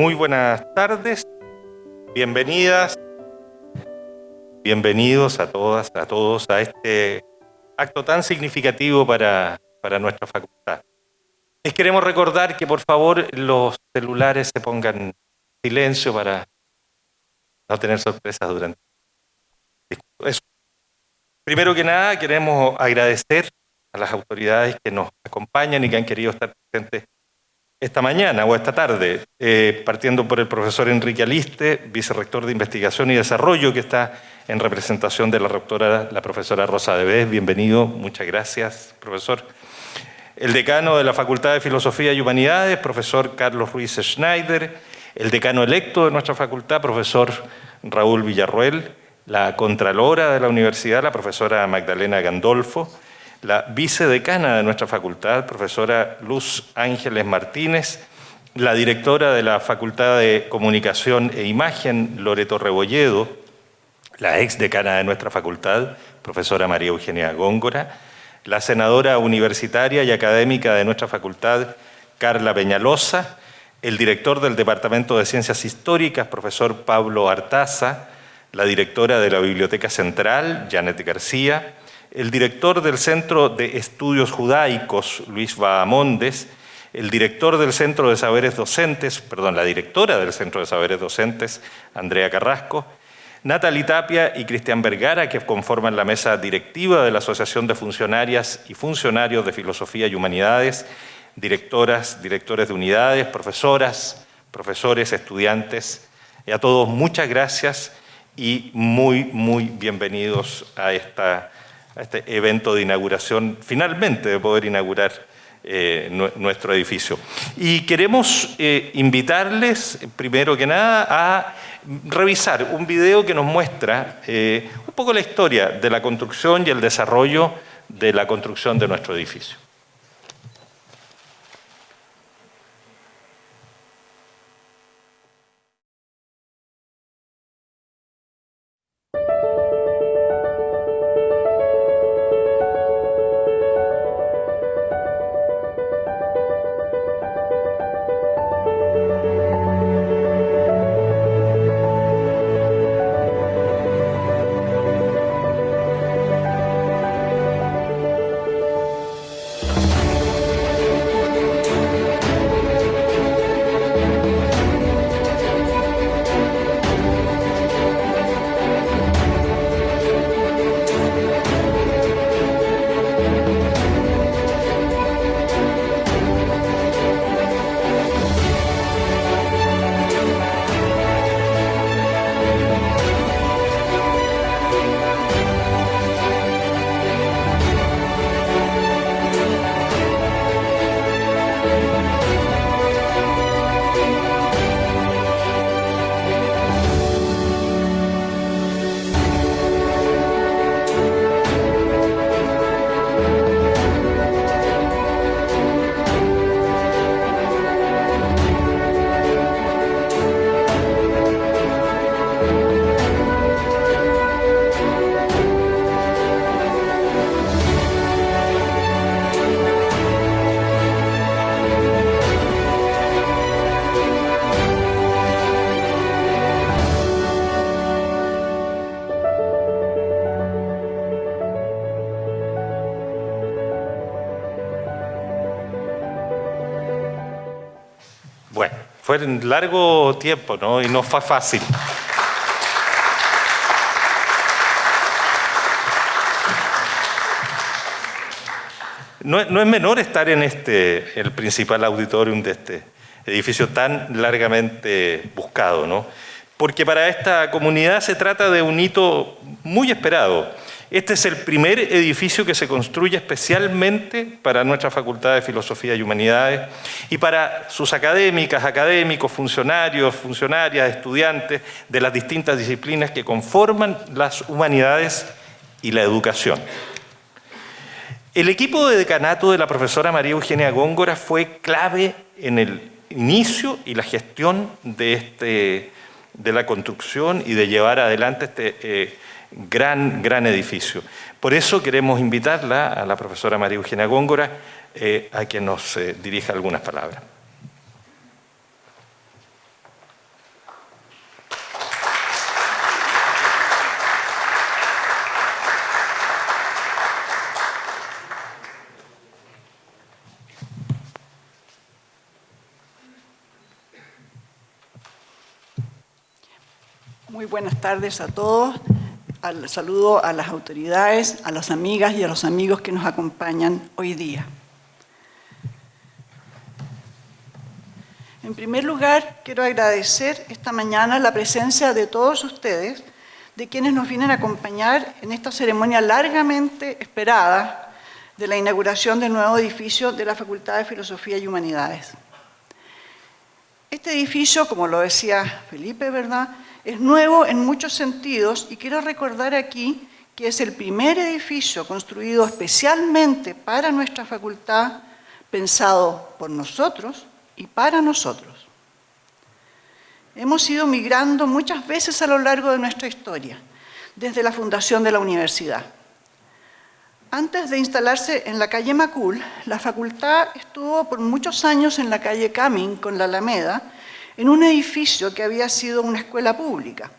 muy buenas tardes. Bienvenidas, bienvenidos a todas, a todos a este acto tan significativo para, para nuestra facultad. Les queremos recordar que por favor los celulares se pongan en silencio para no tener sorpresas durante eso. Primero que nada queremos agradecer a las autoridades que nos acompañan y que han querido estar presentes esta mañana o esta tarde, eh, partiendo por el profesor Enrique Aliste, vicerrector de Investigación y Desarrollo, que está en representación de la rectora, la profesora Rosa Debes. Bienvenido, muchas gracias, profesor. El decano de la Facultad de Filosofía y Humanidades, profesor Carlos Ruiz Schneider. El decano electo de nuestra facultad, profesor Raúl Villarruel. La contralora de la universidad, la profesora Magdalena Gandolfo la vicedecana de nuestra facultad, profesora Luz Ángeles Martínez, la directora de la Facultad de Comunicación e Imagen, Loreto Rebolledo, la ex decana de nuestra facultad, profesora María Eugenia Góngora, la senadora universitaria y académica de nuestra facultad, Carla Peñalosa, el director del Departamento de Ciencias Históricas, profesor Pablo Artaza, la directora de la Biblioteca Central, Janet García, el director del Centro de Estudios Judaicos, Luis Bahamondes, el director del Centro de Saberes Docentes, perdón, la directora del Centro de Saberes Docentes, Andrea Carrasco, Natalie Tapia y Cristian Vergara, que conforman la mesa directiva de la Asociación de Funcionarias y Funcionarios de Filosofía y Humanidades, directoras, directores de unidades, profesoras, profesores, estudiantes, y a todos muchas gracias y muy, muy bienvenidos a esta este evento de inauguración, finalmente de poder inaugurar eh, nuestro edificio. Y queremos eh, invitarles, primero que nada, a revisar un video que nos muestra eh, un poco la historia de la construcción y el desarrollo de la construcción de nuestro edificio. Fue en largo tiempo, ¿no? Y no fue fácil. No, no, es menor estar en este, el principal auditorium de este edificio tan largamente buscado, ¿no? Porque para esta comunidad se trata de un hito muy esperado. Este es el primer edificio que se construye especialmente para nuestra Facultad de Filosofía y Humanidades y para sus académicas, académicos, funcionarios, funcionarias, estudiantes de las distintas disciplinas que conforman las humanidades y la educación. El equipo de decanato de la profesora María Eugenia Góngora fue clave en el inicio y la gestión de, este, de la construcción y de llevar adelante este eh, Gran, gran edificio. Por eso queremos invitarla a la profesora María Eugenia Góngora eh, a que nos eh, dirija algunas palabras. Muy buenas tardes a todos. Al saludo a las autoridades, a las amigas y a los amigos que nos acompañan hoy día. En primer lugar, quiero agradecer esta mañana la presencia de todos ustedes, de quienes nos vienen a acompañar en esta ceremonia largamente esperada de la inauguración del nuevo edificio de la Facultad de Filosofía y Humanidades. Este edificio, como lo decía Felipe, ¿verdad?, es nuevo en muchos sentidos y quiero recordar aquí que es el primer edificio construido especialmente para nuestra facultad, pensado por nosotros y para nosotros. Hemos ido migrando muchas veces a lo largo de nuestra historia, desde la fundación de la universidad. Antes de instalarse en la calle Macul, la facultad estuvo por muchos años en la calle Camin con la Alameda, en un edificio que había sido una escuela pública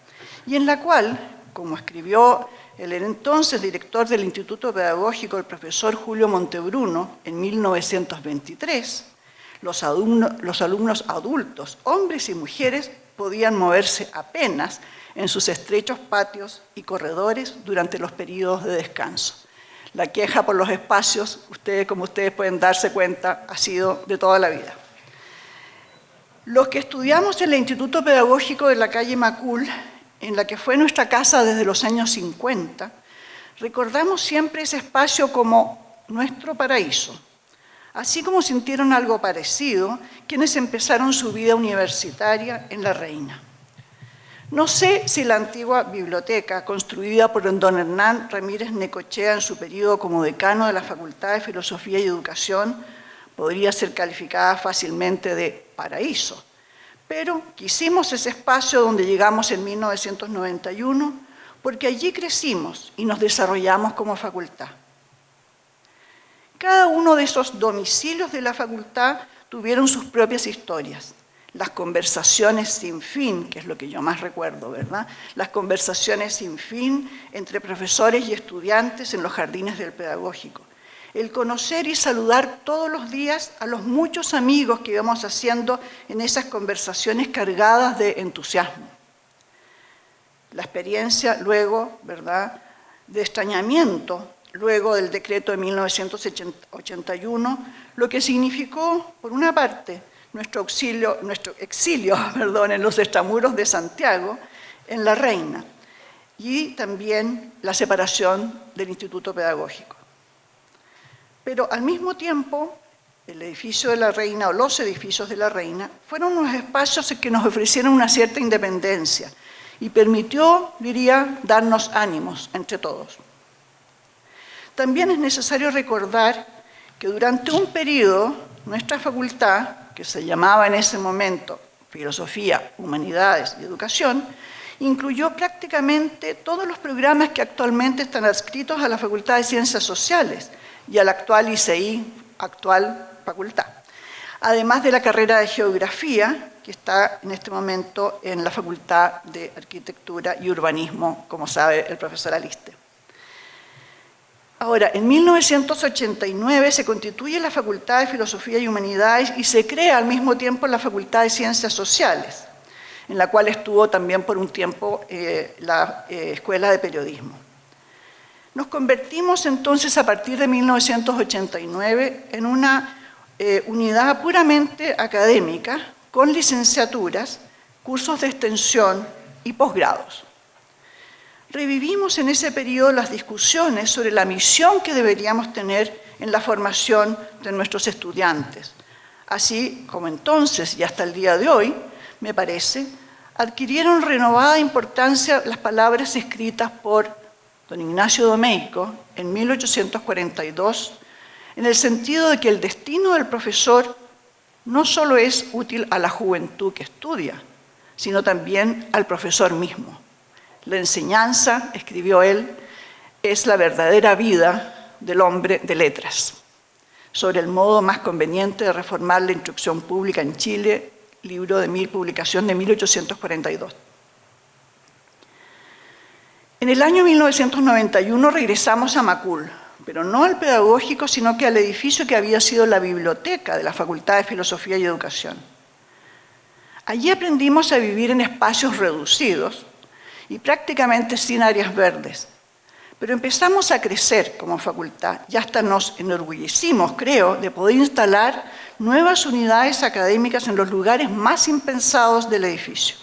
y en la cual, como escribió el entonces director del Instituto Pedagógico, el profesor Julio Montebruno, en 1923, los alumnos, adultos, hombres y mujeres, podían moverse apenas en sus estrechos patios y corredores durante los periodos de descanso. La queja por los espacios, ustedes, como ustedes pueden darse cuenta, ha sido de toda la vida. Los que estudiamos en el Instituto Pedagógico de la calle Macul, en la que fue nuestra casa desde los años 50, recordamos siempre ese espacio como nuestro paraíso, así como sintieron algo parecido quienes empezaron su vida universitaria en La Reina. No sé si la antigua biblioteca, construida por don Hernán Ramírez Necochea en su periodo como decano de la Facultad de Filosofía y Educación, podría ser calificada fácilmente de paraíso. Pero quisimos ese espacio donde llegamos en 1991 porque allí crecimos y nos desarrollamos como facultad. Cada uno de esos domicilios de la facultad tuvieron sus propias historias. Las conversaciones sin fin, que es lo que yo más recuerdo, ¿verdad? Las conversaciones sin fin entre profesores y estudiantes en los jardines del pedagógico el conocer y saludar todos los días a los muchos amigos que íbamos haciendo en esas conversaciones cargadas de entusiasmo. La experiencia luego, ¿verdad?, de extrañamiento, luego del decreto de 1981, lo que significó, por una parte, nuestro, auxilio, nuestro exilio perdón, en los extramuros de Santiago, en La Reina, y también la separación del Instituto Pedagógico. Pero al mismo tiempo, el edificio de la Reina o los edificios de la Reina fueron unos espacios que nos ofrecieron una cierta independencia y permitió, diría, darnos ánimos entre todos. También es necesario recordar que durante un periodo nuestra facultad, que se llamaba en ese momento Filosofía, Humanidades y Educación, incluyó prácticamente todos los programas que actualmente están adscritos a la Facultad de Ciencias Sociales, y a la actual ICI, actual facultad. Además de la carrera de Geografía, que está en este momento en la Facultad de Arquitectura y Urbanismo, como sabe el profesor Aliste. Ahora, en 1989 se constituye la Facultad de Filosofía y Humanidades y se crea al mismo tiempo la Facultad de Ciencias Sociales, en la cual estuvo también por un tiempo eh, la eh, Escuela de Periodismo. Nos convertimos entonces a partir de 1989 en una eh, unidad puramente académica con licenciaturas, cursos de extensión y posgrados. Revivimos en ese periodo las discusiones sobre la misión que deberíamos tener en la formación de nuestros estudiantes, así como entonces y hasta el día de hoy, me parece, adquirieron renovada importancia las palabras escritas por don Ignacio Domeico, en 1842, en el sentido de que el destino del profesor no solo es útil a la juventud que estudia, sino también al profesor mismo. La enseñanza, escribió él, es la verdadera vida del hombre de letras. Sobre el modo más conveniente de reformar la instrucción pública en Chile, libro de mil, publicación de 1842. En el año 1991 regresamos a Macul, pero no al pedagógico, sino que al edificio que había sido la biblioteca de la Facultad de Filosofía y Educación. Allí aprendimos a vivir en espacios reducidos, y prácticamente sin áreas verdes. Pero empezamos a crecer como facultad y hasta nos enorgullecimos, creo, de poder instalar nuevas unidades académicas en los lugares más impensados del edificio.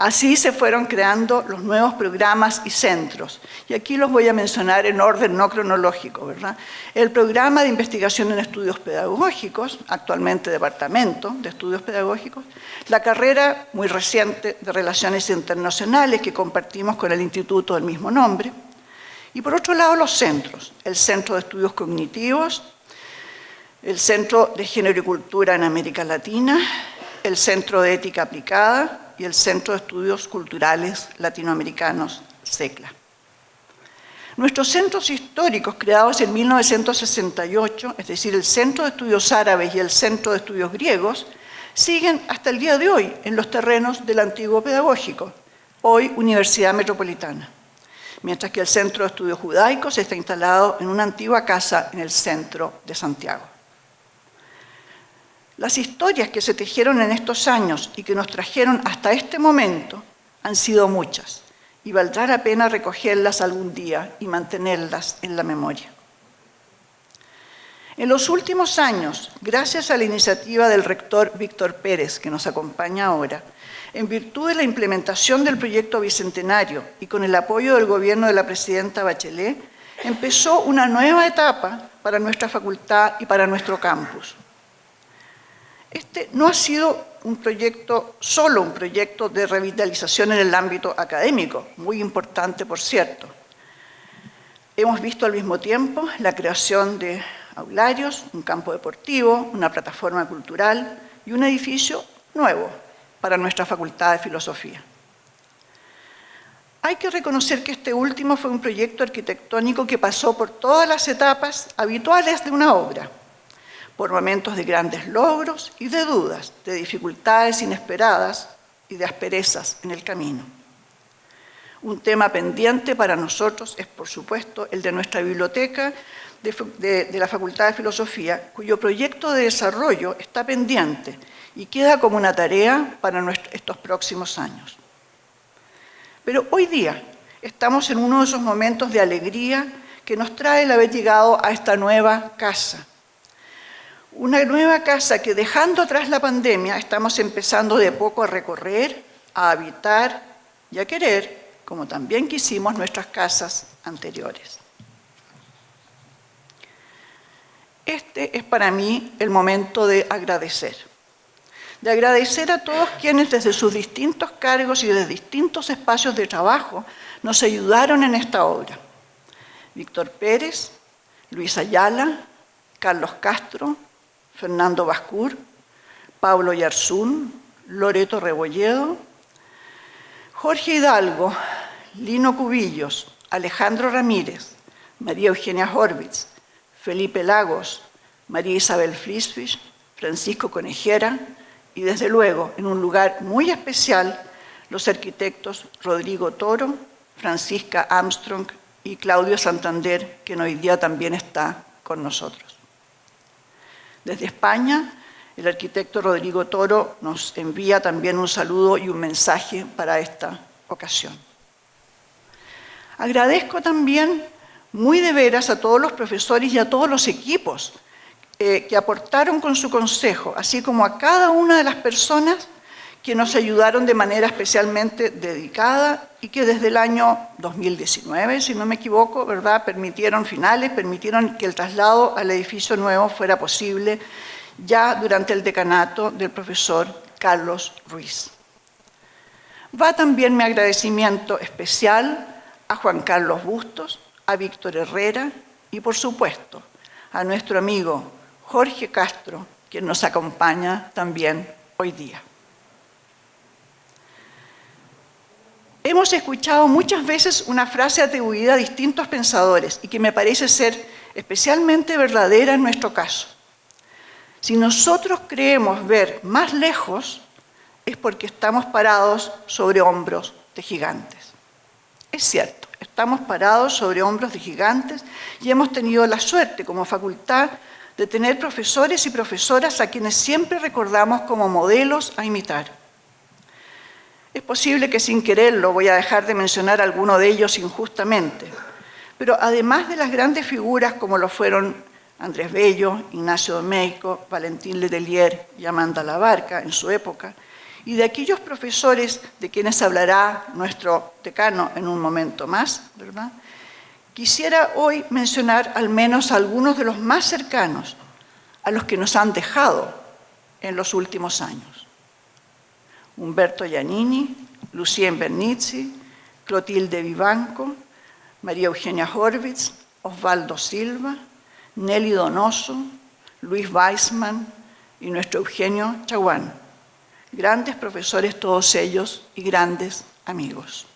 Así se fueron creando los nuevos programas y centros. Y aquí los voy a mencionar en orden no cronológico, ¿verdad? El programa de investigación en estudios pedagógicos, actualmente departamento de estudios pedagógicos, la carrera muy reciente de relaciones internacionales que compartimos con el instituto del mismo nombre, y por otro lado los centros, el Centro de Estudios Cognitivos, el Centro de Género y Cultura en América Latina, el Centro de Ética Aplicada, y el Centro de Estudios Culturales Latinoamericanos, CECLA. Nuestros centros históricos creados en 1968, es decir, el Centro de Estudios Árabes y el Centro de Estudios Griegos, siguen hasta el día de hoy en los terrenos del antiguo pedagógico, hoy Universidad Metropolitana, mientras que el Centro de Estudios Judaicos está instalado en una antigua casa en el centro de Santiago. Las historias que se tejieron en estos años y que nos trajeron hasta este momento han sido muchas y valdrá la pena recogerlas algún día y mantenerlas en la memoria. En los últimos años, gracias a la iniciativa del rector Víctor Pérez, que nos acompaña ahora, en virtud de la implementación del proyecto Bicentenario y con el apoyo del gobierno de la presidenta Bachelet, empezó una nueva etapa para nuestra facultad y para nuestro campus. Este no ha sido un proyecto, solo un proyecto de revitalización en el ámbito académico, muy importante por cierto. Hemos visto al mismo tiempo la creación de aularios, un campo deportivo, una plataforma cultural y un edificio nuevo para nuestra Facultad de Filosofía. Hay que reconocer que este último fue un proyecto arquitectónico que pasó por todas las etapas habituales de una obra por momentos de grandes logros y de dudas, de dificultades inesperadas y de asperezas en el camino. Un tema pendiente para nosotros es, por supuesto, el de nuestra biblioteca de, la Facultad de Filosofía, cuyo proyecto de desarrollo está pendiente y queda como una tarea para estos próximos años. Pero hoy día estamos en uno de esos momentos de alegría que nos trae el haber llegado a esta nueva casa, una nueva casa que dejando atrás la pandemia estamos empezando de poco a recorrer, a habitar y a querer, como también quisimos nuestras casas anteriores. Este es para mí el momento de agradecer. De agradecer a todos quienes desde sus distintos cargos y desde distintos espacios de trabajo nos ayudaron en esta obra. Víctor Pérez, Luis Ayala, Carlos Castro, Fernando Bascur, Pablo Yarzún, Loreto Rebolledo, Jorge Hidalgo, Lino Cubillos, Alejandro Ramírez, María Eugenia Horvitz, Felipe Lagos, María Isabel Frisfish, Francisco Conejera y desde luego, en un lugar muy especial, los arquitectos Rodrigo Toro, Francisca Armstrong y Claudio Santander, que hoy día también está con nosotros. Desde España, el arquitecto Rodrigo Toro nos envía también un saludo y un mensaje para esta ocasión. Agradezco también muy de veras a todos los profesores y a todos los equipos eh, que aportaron con su consejo, así como a cada una de las personas que nos ayudaron de manera especialmente dedicada y que desde el año 2019, si no me equivoco, ¿verdad? permitieron finales, permitieron que el traslado al edificio nuevo fuera posible ya durante el decanato del profesor Carlos Ruiz. Va también mi agradecimiento especial a Juan Carlos Bustos, a Víctor Herrera y, por supuesto, a nuestro amigo Jorge Castro, quien nos acompaña también hoy día. Hemos escuchado muchas veces una frase atribuida a distintos pensadores y que me parece ser especialmente verdadera en nuestro caso. Si nosotros creemos ver más lejos, es porque estamos parados sobre hombros de gigantes. Es cierto, estamos parados sobre hombros de gigantes y hemos tenido la suerte como facultad de tener profesores y profesoras a quienes siempre recordamos como modelos a imitar. Es posible que sin quererlo voy a dejar de mencionar alguno de ellos injustamente, pero además de las grandes figuras como lo fueron Andrés Bello, Ignacio Domeico, Valentín Letelier y Amanda Labarca en su época, y de aquellos profesores de quienes hablará nuestro decano en un momento más, quisiera hoy mencionar al menos algunos de los más cercanos a los que nos han dejado en los últimos años. Humberto Giannini, Lucien Bernizzi, Clotilde Vivanco, María Eugenia Horvitz, Osvaldo Silva, Nelly Donoso, Luis Weisman y nuestro Eugenio Chaguán. Grandes profesores todos ellos y grandes amigos.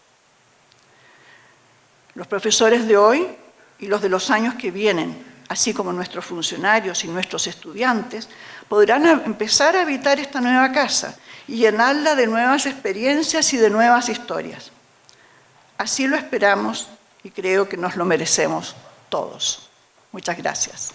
Los profesores de hoy y los de los años que vienen, así como nuestros funcionarios y nuestros estudiantes, podrán empezar a habitar esta nueva casa y llenarla de nuevas experiencias y de nuevas historias. Así lo esperamos y creo que nos lo merecemos todos. Muchas gracias.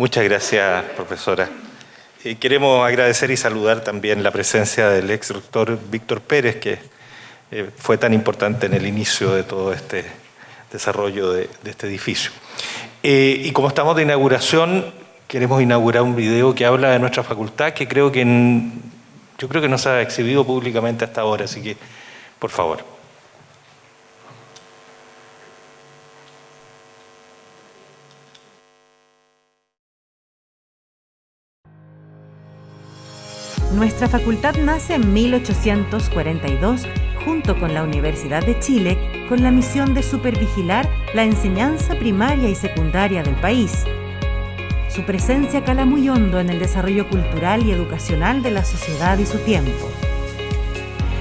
Muchas gracias, profesora. Queremos agradecer y saludar también la presencia del ex doctor Víctor Pérez, que eh, fue tan importante en el inicio de todo este desarrollo de, este edificio. Eh, y como estamos de inauguración, queremos inaugurar un video que habla de nuestra facultad, que creo que yo creo que no se ha exhibido públicamente hasta ahora, así que, por favor. Nuestra facultad nace en 1842 junto con la Universidad de Chile con la misión de supervigilar la enseñanza primaria y secundaria del país. Su presencia cala muy hondo en el desarrollo cultural y educacional de la sociedad y su tiempo.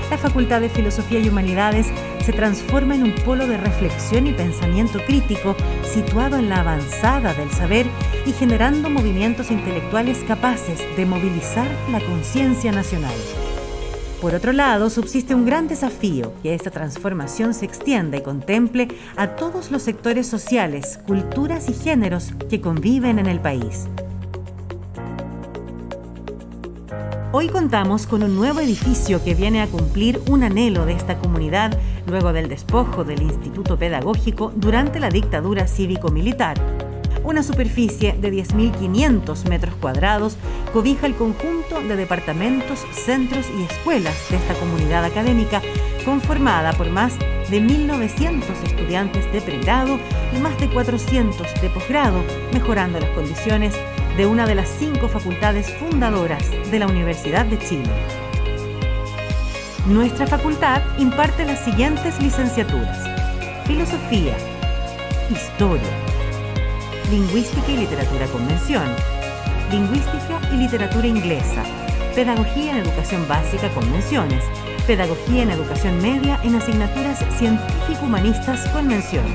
La Facultad de Filosofía y Humanidades se transforma en un polo de reflexión y pensamiento crítico situado en la avanzada del saber y generando movimientos intelectuales capaces de movilizar la conciencia nacional. Por otro lado, subsiste un gran desafío, que esta transformación se extienda y contemple a todos los sectores sociales, culturas y géneros que conviven en el país. Hoy contamos con un nuevo edificio que viene a cumplir un anhelo de esta comunidad luego del despojo del Instituto Pedagógico durante la dictadura cívico-militar. Una superficie de 10.500 metros cuadrados cobija el conjunto de departamentos, centros y escuelas de esta comunidad académica conformada por más de 1.900 estudiantes de pregrado y más de 400 de posgrado, mejorando las condiciones de una de las cinco facultades fundadoras de la Universidad de Chile. Nuestra facultad imparte las siguientes licenciaturas. Filosofía, Historia, Lingüística y Literatura Convención, Lingüística y Literatura Inglesa, Pedagogía en Educación Básica Convenciones, Pedagogía en Educación Media en asignaturas científico-humanistas Convención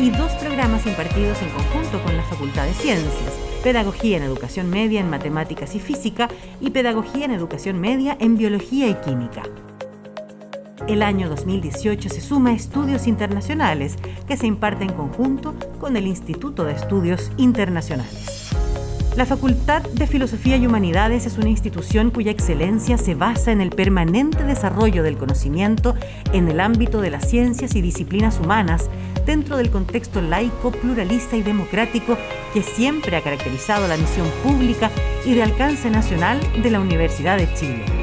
y dos programas impartidos en conjunto con la Facultad de Ciencias, Pedagogía en Educación Media en Matemáticas y Física y Pedagogía en Educación Media en Biología y Química. El año 2018 se suma a Estudios Internacionales, que se imparte en conjunto con el Instituto de Estudios Internacionales. La Facultad de Filosofía y Humanidades es una institución cuya excelencia se basa en el permanente desarrollo del conocimiento en el ámbito de las ciencias y disciplinas humanas dentro del contexto laico, pluralista y democrático que siempre ha caracterizado la misión pública y de alcance nacional de la Universidad de Chile.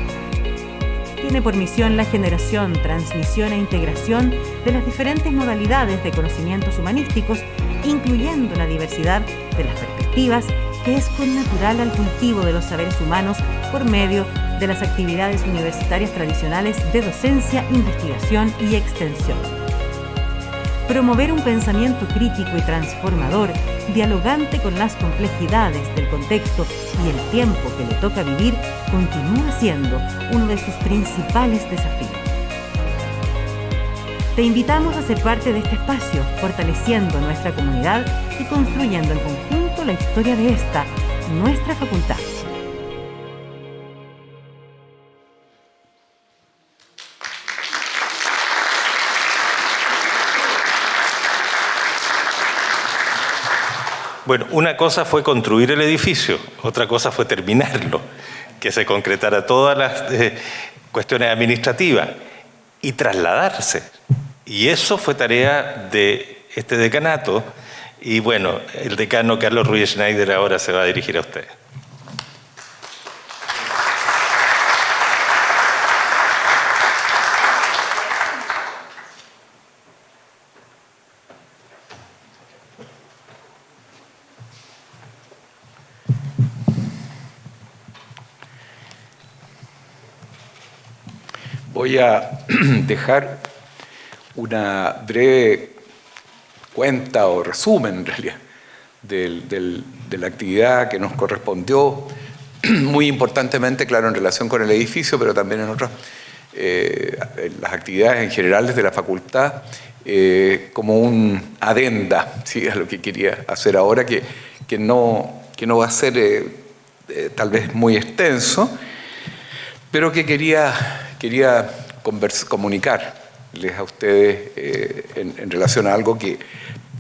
Tiene por misión la generación, transmisión e integración de las diferentes modalidades de conocimientos humanísticos, incluyendo la diversidad de las perspectivas que es connatural al cultivo de los saberes humanos por medio de las actividades universitarias tradicionales de docencia, investigación y extensión. Promover un pensamiento crítico y transformador, dialogante con las complejidades del contexto y el tiempo que le toca vivir, continúa siendo uno de sus principales desafíos. Te invitamos a ser parte de este espacio, fortaleciendo nuestra comunidad y construyendo en conjunto la historia de esta, nuestra facultad. Bueno, una cosa fue construir el edificio, otra cosa fue terminarlo, que se concretara todas las eh, cuestiones administrativas y trasladarse. Y eso fue tarea de este decanato. Y bueno, el decano Carlos Ruiz Schneider ahora se va a dirigir a usted. Voy a dejar una breve cuenta o resumen en realidad de la actividad que nos correspondió, muy importantemente, claro, en relación con el edificio, pero también en otras, eh, las actividades en general desde la facultad, eh, como un adenda a lo que quería hacer ahora, que, que, no, que no va a ser eh, tal vez muy extenso, pero que quería quería comunicarles a ustedes eh, en, relación a algo que,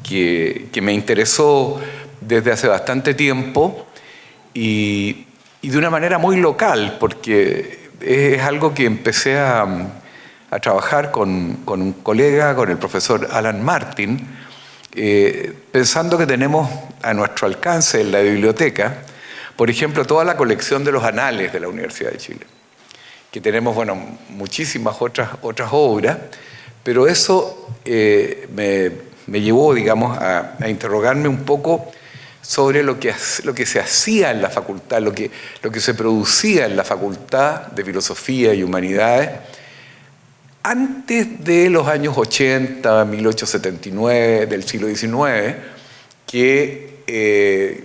que, me interesó desde hace bastante tiempo y, de una manera muy local, porque es algo que empecé a, trabajar con, un colega, con el profesor Alan Martin, eh, pensando que tenemos a nuestro alcance en la biblioteca, por ejemplo, toda la colección de los anales de la Universidad de Chile que tenemos bueno, muchísimas otras, otras obras, pero eso eh, me, llevó digamos, a, interrogarme un poco sobre lo que, lo que se hacía en la facultad, lo que, lo que se producía en la facultad de Filosofía y Humanidades antes de los años 80, 1879, del siglo XIX, que, eh,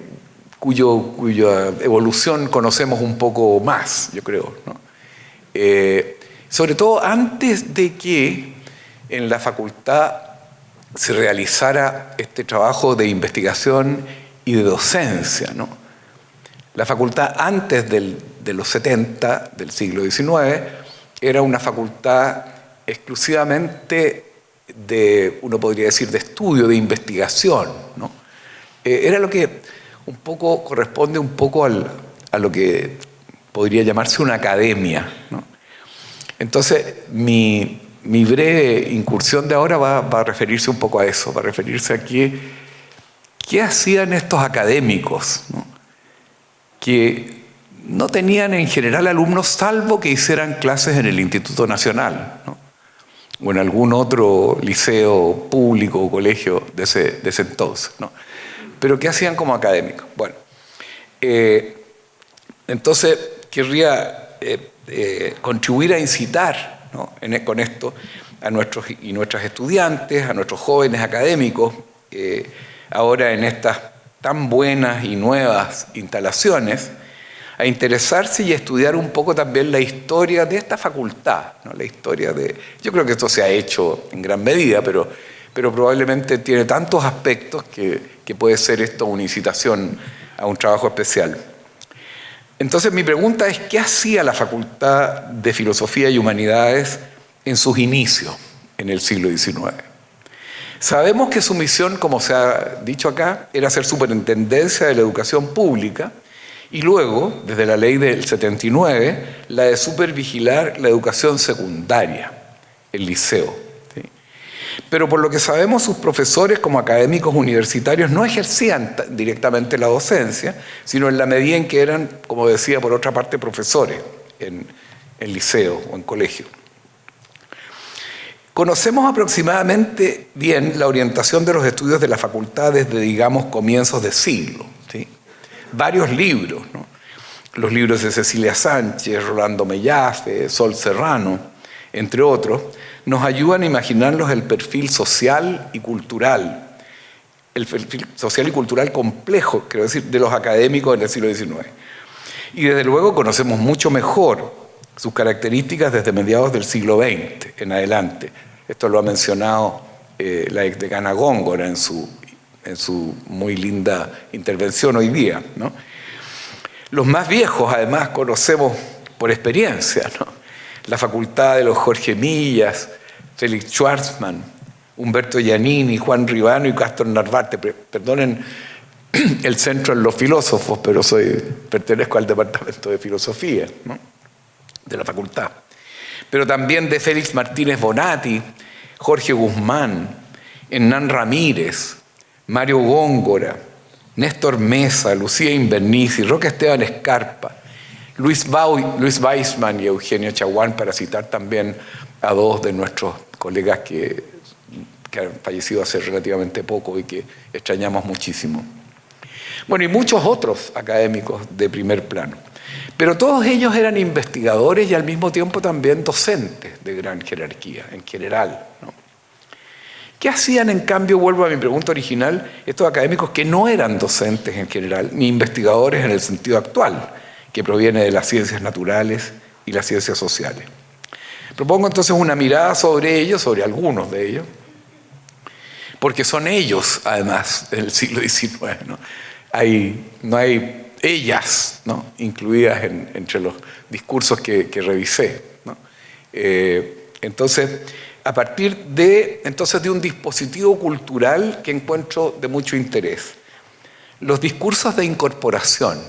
cuyo, cuya evolución conocemos un poco más, yo creo. ¿no? Eh, sobre todo antes de que en la facultad se realizara este trabajo de investigación y de docencia. La facultad antes de los 70 del siglo XIX era una facultad exclusivamente de, uno podría decir, de estudio, de investigación. Eh, era lo que un poco corresponde un poco a lo que podría llamarse una academia. Entonces, mi, breve incursión de ahora va, a referirse un poco a eso, va a referirse a qué, qué hacían estos académicos, que no tenían en general alumnos salvo que hicieran clases en el Instituto Nacional o en algún otro liceo público o colegio de ese, de ese entonces. Pero ¿qué hacían como académicos? Bueno, eh, entonces querría eh, eh, contribuir a incitar e, con esto a nuestros y nuestras estudiantes, a nuestros jóvenes académicos, ahora en estas tan buenas y nuevas instalaciones, a interesarse y a estudiar un poco también la historia de esta facultad, la historia de... Yo creo que esto se ha hecho en gran medida, pero, pero probablemente tiene tantos aspectos que, que puede ser esto una incitación a un trabajo especial. Entonces mi pregunta es, ¿qué hacía la Facultad de Filosofía y Humanidades en sus inicios en el siglo XIX? Sabemos que su misión, como se ha dicho acá, era ser superintendencia de la educación pública y luego, desde la ley del 79, la de supervigilar la educación secundaria, el liceo. Pero por lo que sabemos, sus profesores como académicos universitarios no ejercían directamente la docencia, sino en la medida en que eran, como decía por otra parte, profesores en, el liceo o en colegio. Conocemos aproximadamente bien la orientación de los estudios de la facultad desde, digamos, comienzos de siglo. Varios libros, los libros de Cecilia Sánchez, Rolando Mellafe, Sol Serrano, entre otros, nos ayudan a imaginarnos el perfil social y cultural, el perfil social y cultural complejo, quiero decir, de los académicos del siglo XIX. Y desde luego conocemos mucho mejor sus características desde mediados del siglo XX en adelante. Esto lo ha mencionado eh, la ex decana Góngora en su, en su muy linda intervención hoy día. Los más viejos, además, conocemos por experiencia. ¿no? La facultad de los Jorge Millas, Félix Schwarzman, Humberto Giannini, Juan Ribano y Castro Narvarte. Perdonen el centro en los filósofos, pero soy, pertenezco al departamento de filosofía de la facultad. Pero también de Félix Martínez Bonatti, Jorge Guzmán, Hernán Ramírez, Mario Góngora, Néstor Mesa, Lucía Inverniz y Roque Esteban Escarpa, Luis, Luis Weissman y Eugenio Chaguán, para citar también a dos de nuestros colegas que han fallecido hace relativamente poco y que extrañamos muchísimo. Bueno, y muchos otros académicos de primer plano. Pero todos ellos eran investigadores y al mismo tiempo también docentes de gran jerarquía, en general. ¿Qué hacían, en cambio, vuelvo a mi pregunta original, estos académicos que no eran docentes en general, ni investigadores en el sentido actual, que proviene de las ciencias naturales y las ciencias sociales? Propongo entonces una mirada sobre ellos, sobre algunos de ellos, porque son ellos, además, del siglo XIX. ¿no? Hay, no hay ellas ¿no? incluidas entre los discursos que, revisé. Eh, entonces, a partir de, entonces, de un dispositivo cultural que encuentro de mucho interés. Los discursos de incorporación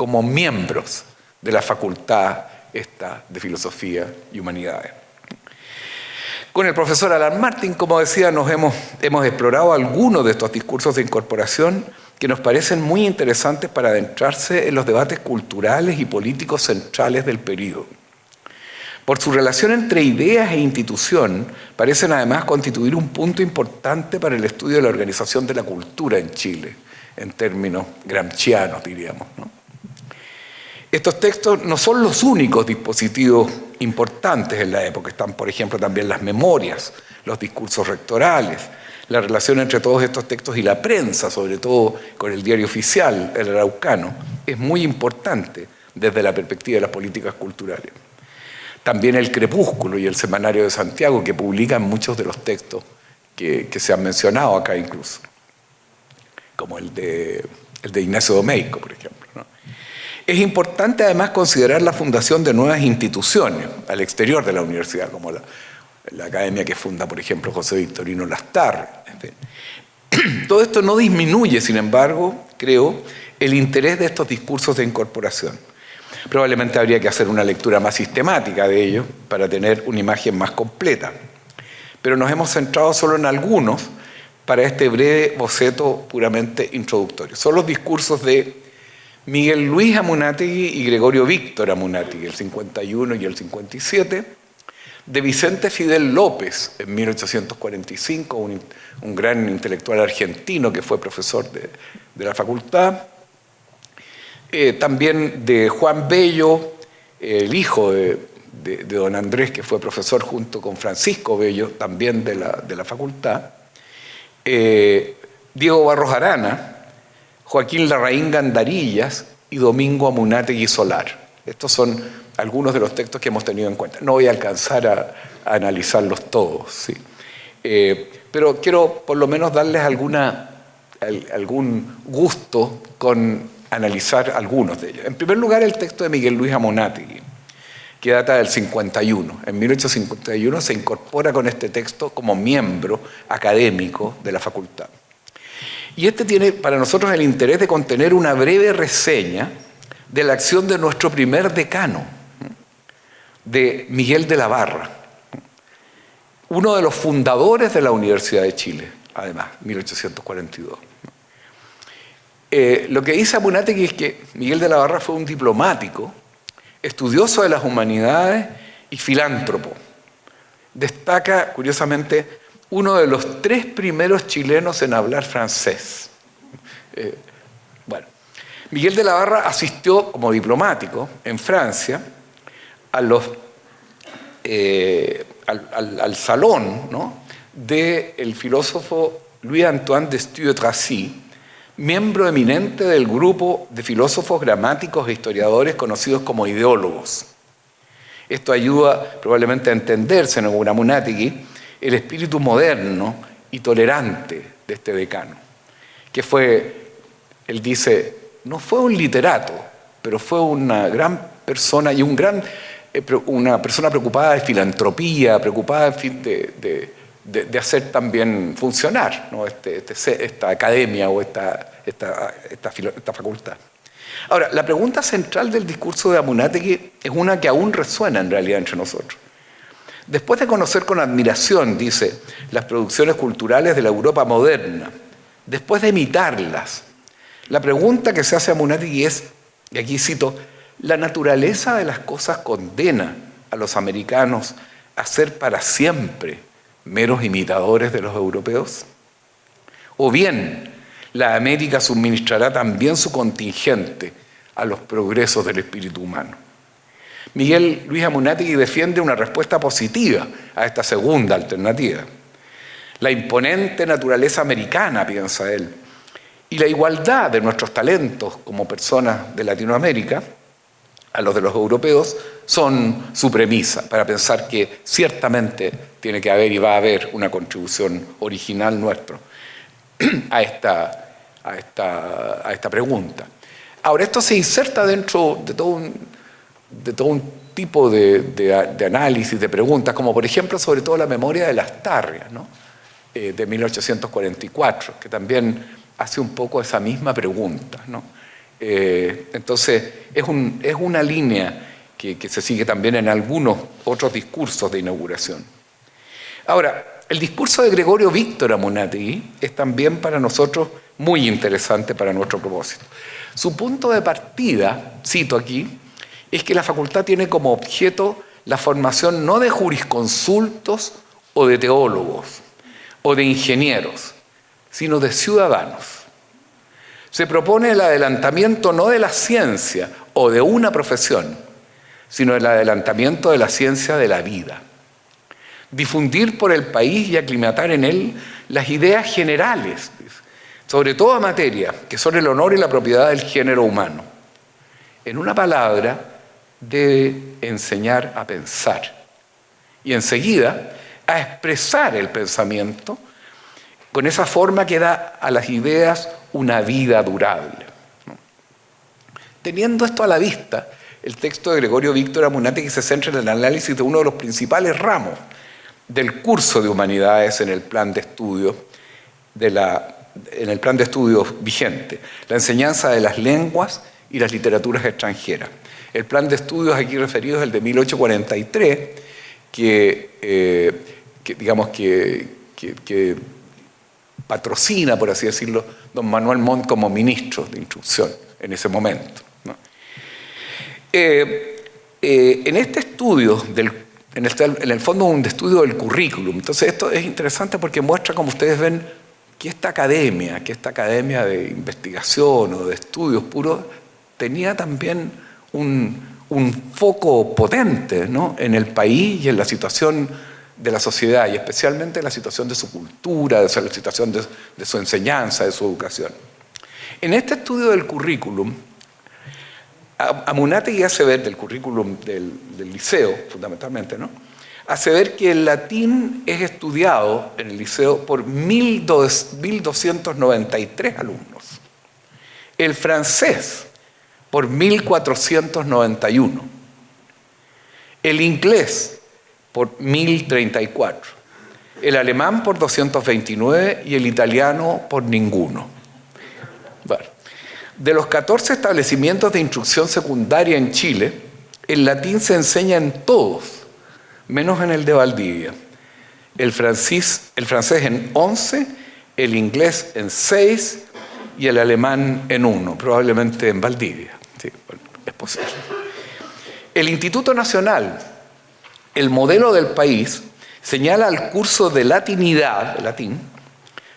como miembros de la facultad esta de Filosofía y Humanidades. Con el profesor Alan Martin, como decía, nos hemos, hemos explorado algunos de estos discursos de incorporación que nos parecen muy interesantes para adentrarse en los debates culturales y políticos centrales del periodo. Por su relación entre ideas e institución, parecen además constituir un punto importante para el estudio de la organización de la cultura en Chile, en términos gramscianos, diríamos. Estos textos no son los únicos dispositivos importantes en la época, están por ejemplo también las memorias, los discursos rectorales, la relación entre todos estos textos y la prensa, sobre todo con el diario oficial, el araucano, es muy importante desde la perspectiva de las políticas culturales. También el Crepúsculo y el Semanario de Santiago, que publican muchos de los textos que, se han mencionado acá incluso, como el de, el de Ignacio Domeico, por ejemplo. Es importante además considerar la fundación de nuevas instituciones al exterior de la universidad, como la, academia que funda, por ejemplo, José Victorino Lastar. Todo esto no disminuye, sin embargo, creo, el interés de estos discursos de incorporación. Probablemente habría que hacer una lectura más sistemática de ellos para tener una imagen más completa. Pero nos hemos centrado solo en algunos para este breve boceto puramente introductorio. Son los discursos de Miguel Luis Amunátegui y Gregorio Víctor Amunátegui, el 51 y el 57, de Vicente Fidel López en 1845, un, gran intelectual argentino que fue profesor de, la facultad, eh, también de Juan Bello, el hijo de, don Andrés, que fue profesor junto con Francisco Bello, también de la, facultad, eh, Diego Barros Arana, Joaquín Larraín Gandarillas y Domingo Amunátegui Solar. Estos son algunos de los textos que hemos tenido en cuenta. No voy a alcanzar a, analizarlos todos, ¿sí? Eh, pero quiero por lo menos darles algún gusto con analizar algunos de ellos. En primer lugar, el texto de Miguel Luis Amonátegui, que data del 51. En 1851 se incorpora con este texto como miembro académico de la facultad. Y este tiene para nosotros el interés de contener una breve reseña de la acción de nuestro primer decano, de Miguel de la Barra, uno de los fundadores de la Universidad de Chile, además, 1842. Eh, lo que dice Amunátegui es que Miguel de la Barra fue un diplomático, estudioso de las humanidades y filántropo. Destaca, curiosamente, uno de los tres primeros chilenos en hablar francés. Eh, bueno, Miguel de la Barra asistió como diplomático en Francia eh, al, salón del filósofo Louis-Antoine de Stuart-Tracy, miembro eminente del grupo de filósofos gramáticos e historiadores conocidos como ideólogos. Esto ayuda probablemente a entenderse en Unamunatiki el espíritu moderno y tolerante de este decano, que fue, él dice, no fue un literato, pero fue una gran persona y un gran eh, una persona preocupada de filantropía, preocupada de, hacer también funcionar este, este esta academia o esta, esta, esta facultad. Ahora, la pregunta central del discurso de Amunátegui es una que aún resuena en realidad entre nosotros. Después de conocer con admiración, dice, las producciones culturales de la Europa moderna, después de imitarlas, la pregunta que se hace a Amunátegui es, y aquí cito, ¿la naturaleza de las cosas condena a los americanos a ser para siempre meros imitadores de los europeos? ¿O bien la América suministrará también su contingente a los progresos del espíritu humano? Miguel Luis Amunátegui defiende una respuesta positiva a esta segunda alternativa. La imponente naturaleza americana, piensa él, y la igualdad de nuestros talentos como personas de Latinoamérica a los de los europeos son su premisa para pensar que ciertamente tiene que haber y va a haber una contribución original nuestra a esta, a esta, a esta pregunta. Ahora, esto se inserta dentro de todo un, de todo un tipo de, de, análisis, de preguntas, como por ejemplo sobre todo la memoria de las tarrias, ¿no? Eh, de 1844, que también hace un poco esa misma pregunta. ¿no? Eh, entonces, es, un, es, una línea que, que se sigue también en algunos otros discursos de inauguración. Ahora, el discurso de Gregorio Víctor Amunátegui es también para nosotros muy interesante para nuestro propósito. Su punto de partida, cito aquí, es que la facultad tiene como objeto la formación no de jurisconsultos o de teólogos o de ingenieros, sino de ciudadanos. Se propone el adelantamiento no de la ciencia o de una profesión, sino el adelantamiento de la ciencia de la vida. Difundir por el país y aclimatar en él las ideas generales, sobre toda materia, que son el honor y la propiedad del género humano. En una palabra, debe enseñar a pensar y enseguida a expresar el pensamiento con esa forma que da a las ideas una vida durable. Teniendo esto a la vista, el texto de Gregorio Víctor Amunate que se centra en el análisis de uno de los principales ramos del curso de humanidades en el plan de estudio de la, en el plan de estudios vigente, la enseñanza de las lenguas y las literaturas extranjeras. El plan de estudios aquí referido es el de 1843, que, eh, digamos que, patrocina, por así decirlo, don Manuel Montt como ministro de instrucción en ese momento. Eh, eh, en este estudio, en, en, el fondo un estudio del currículum, entonces esto es interesante porque muestra, como ustedes ven, que esta academia, que esta academia de investigación o de estudios puros, tenía también un, foco potente en el país y en la situación de la sociedad, y especialmente en la situación de su cultura, de la situación de, su enseñanza, de su educación. En este estudio del currículum, Amunategui hace ver, del currículum del, liceo, fundamentalmente, ¿no? hace ver que el latín es estudiado en el liceo por 1.293 alumnos. El francés por 1491. El inglés por 1034. El alemán por 229 y el italiano por ninguno. De los 14 establecimientos de instrucción secundaria en Chile, el latín se enseña en todos, menos en el de Valdivia. El, francés, en 11, el inglés en 6 y el alemán en 1, probablemente en Valdivia. Sí, es posible. El Instituto Nacional, el modelo del país, señala al curso de latinidad, latín,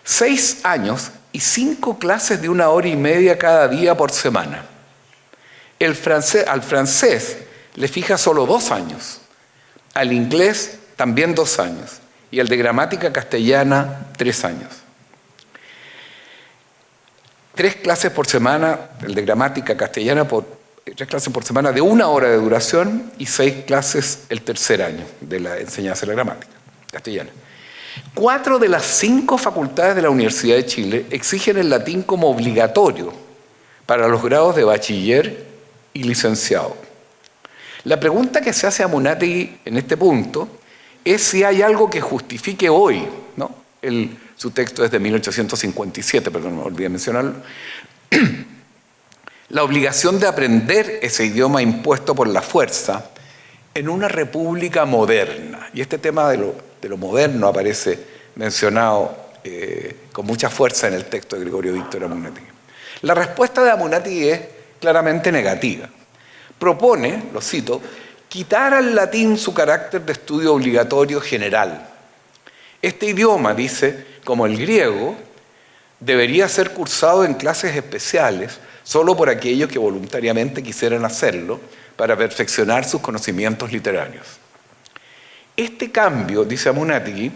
seis años y cinco clases de una hora y media cada día por semana. El francés, al francés le fija solo dos años, al inglés también dos años y al de gramática castellana tres años tres clases por semana, el de gramática castellana, por, tres clases por semana de una hora de duración y seis clases el tercer año de la enseñanza de la gramática castellana. Cuatro de las cinco facultades de la Universidad de Chile exigen el latín como obligatorio para los grados de bachiller y licenciado. La pregunta que se hace a Munategui en este punto es si hay algo que justifique hoy, ¿no? Su texto es de 1857, perdón, me olvidé mencionarlo. la obligación de aprender ese idioma impuesto por la fuerza en una república moderna. Y este tema de lo, moderno aparece mencionado eh, con mucha fuerza en el texto de Gregorio Víctor Amunategui. La respuesta de Amunategui es claramente negativa. Propone, lo cito, quitar al latín su carácter de estudio obligatorio general. Este idioma, dice, como el griego, debería ser cursado en clases especiales solo por aquellos que voluntariamente quisieran hacerlo para perfeccionar sus conocimientos literarios. Este cambio, dice Amunategui,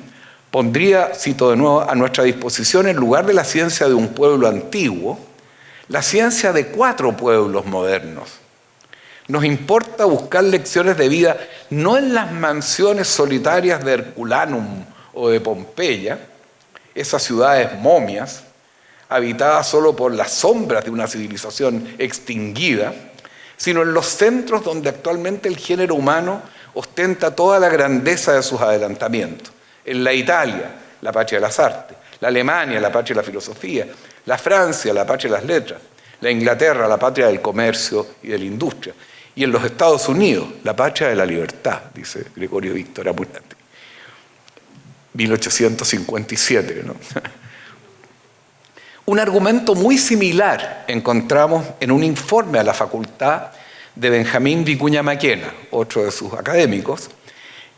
pondría, cito de nuevo, a nuestra disposición en lugar de la ciencia de un pueblo antiguo, la ciencia de cuatro pueblos modernos. Nos importa buscar lecciones de vida no en las mansiones solitarias de Herculanum o de Pompeya, esas ciudades momias, habitadas solo por las sombras de una civilización extinguida, sino en los centros donde actualmente el género humano ostenta toda la grandeza de sus adelantamientos. En la Italia, la patria de las artes, la Alemania, la patria de la filosofía, la Francia, la patria de las letras, la Inglaterra, la patria del comercio y de la industria, y en los Estados Unidos, la patria de la libertad, dice Gregorio Víctor Apunati. 1857, ¿no? Un argumento muy similar encontramos en un informe a la facultad de Benjamín Vicuña Maquena, otro de sus académicos,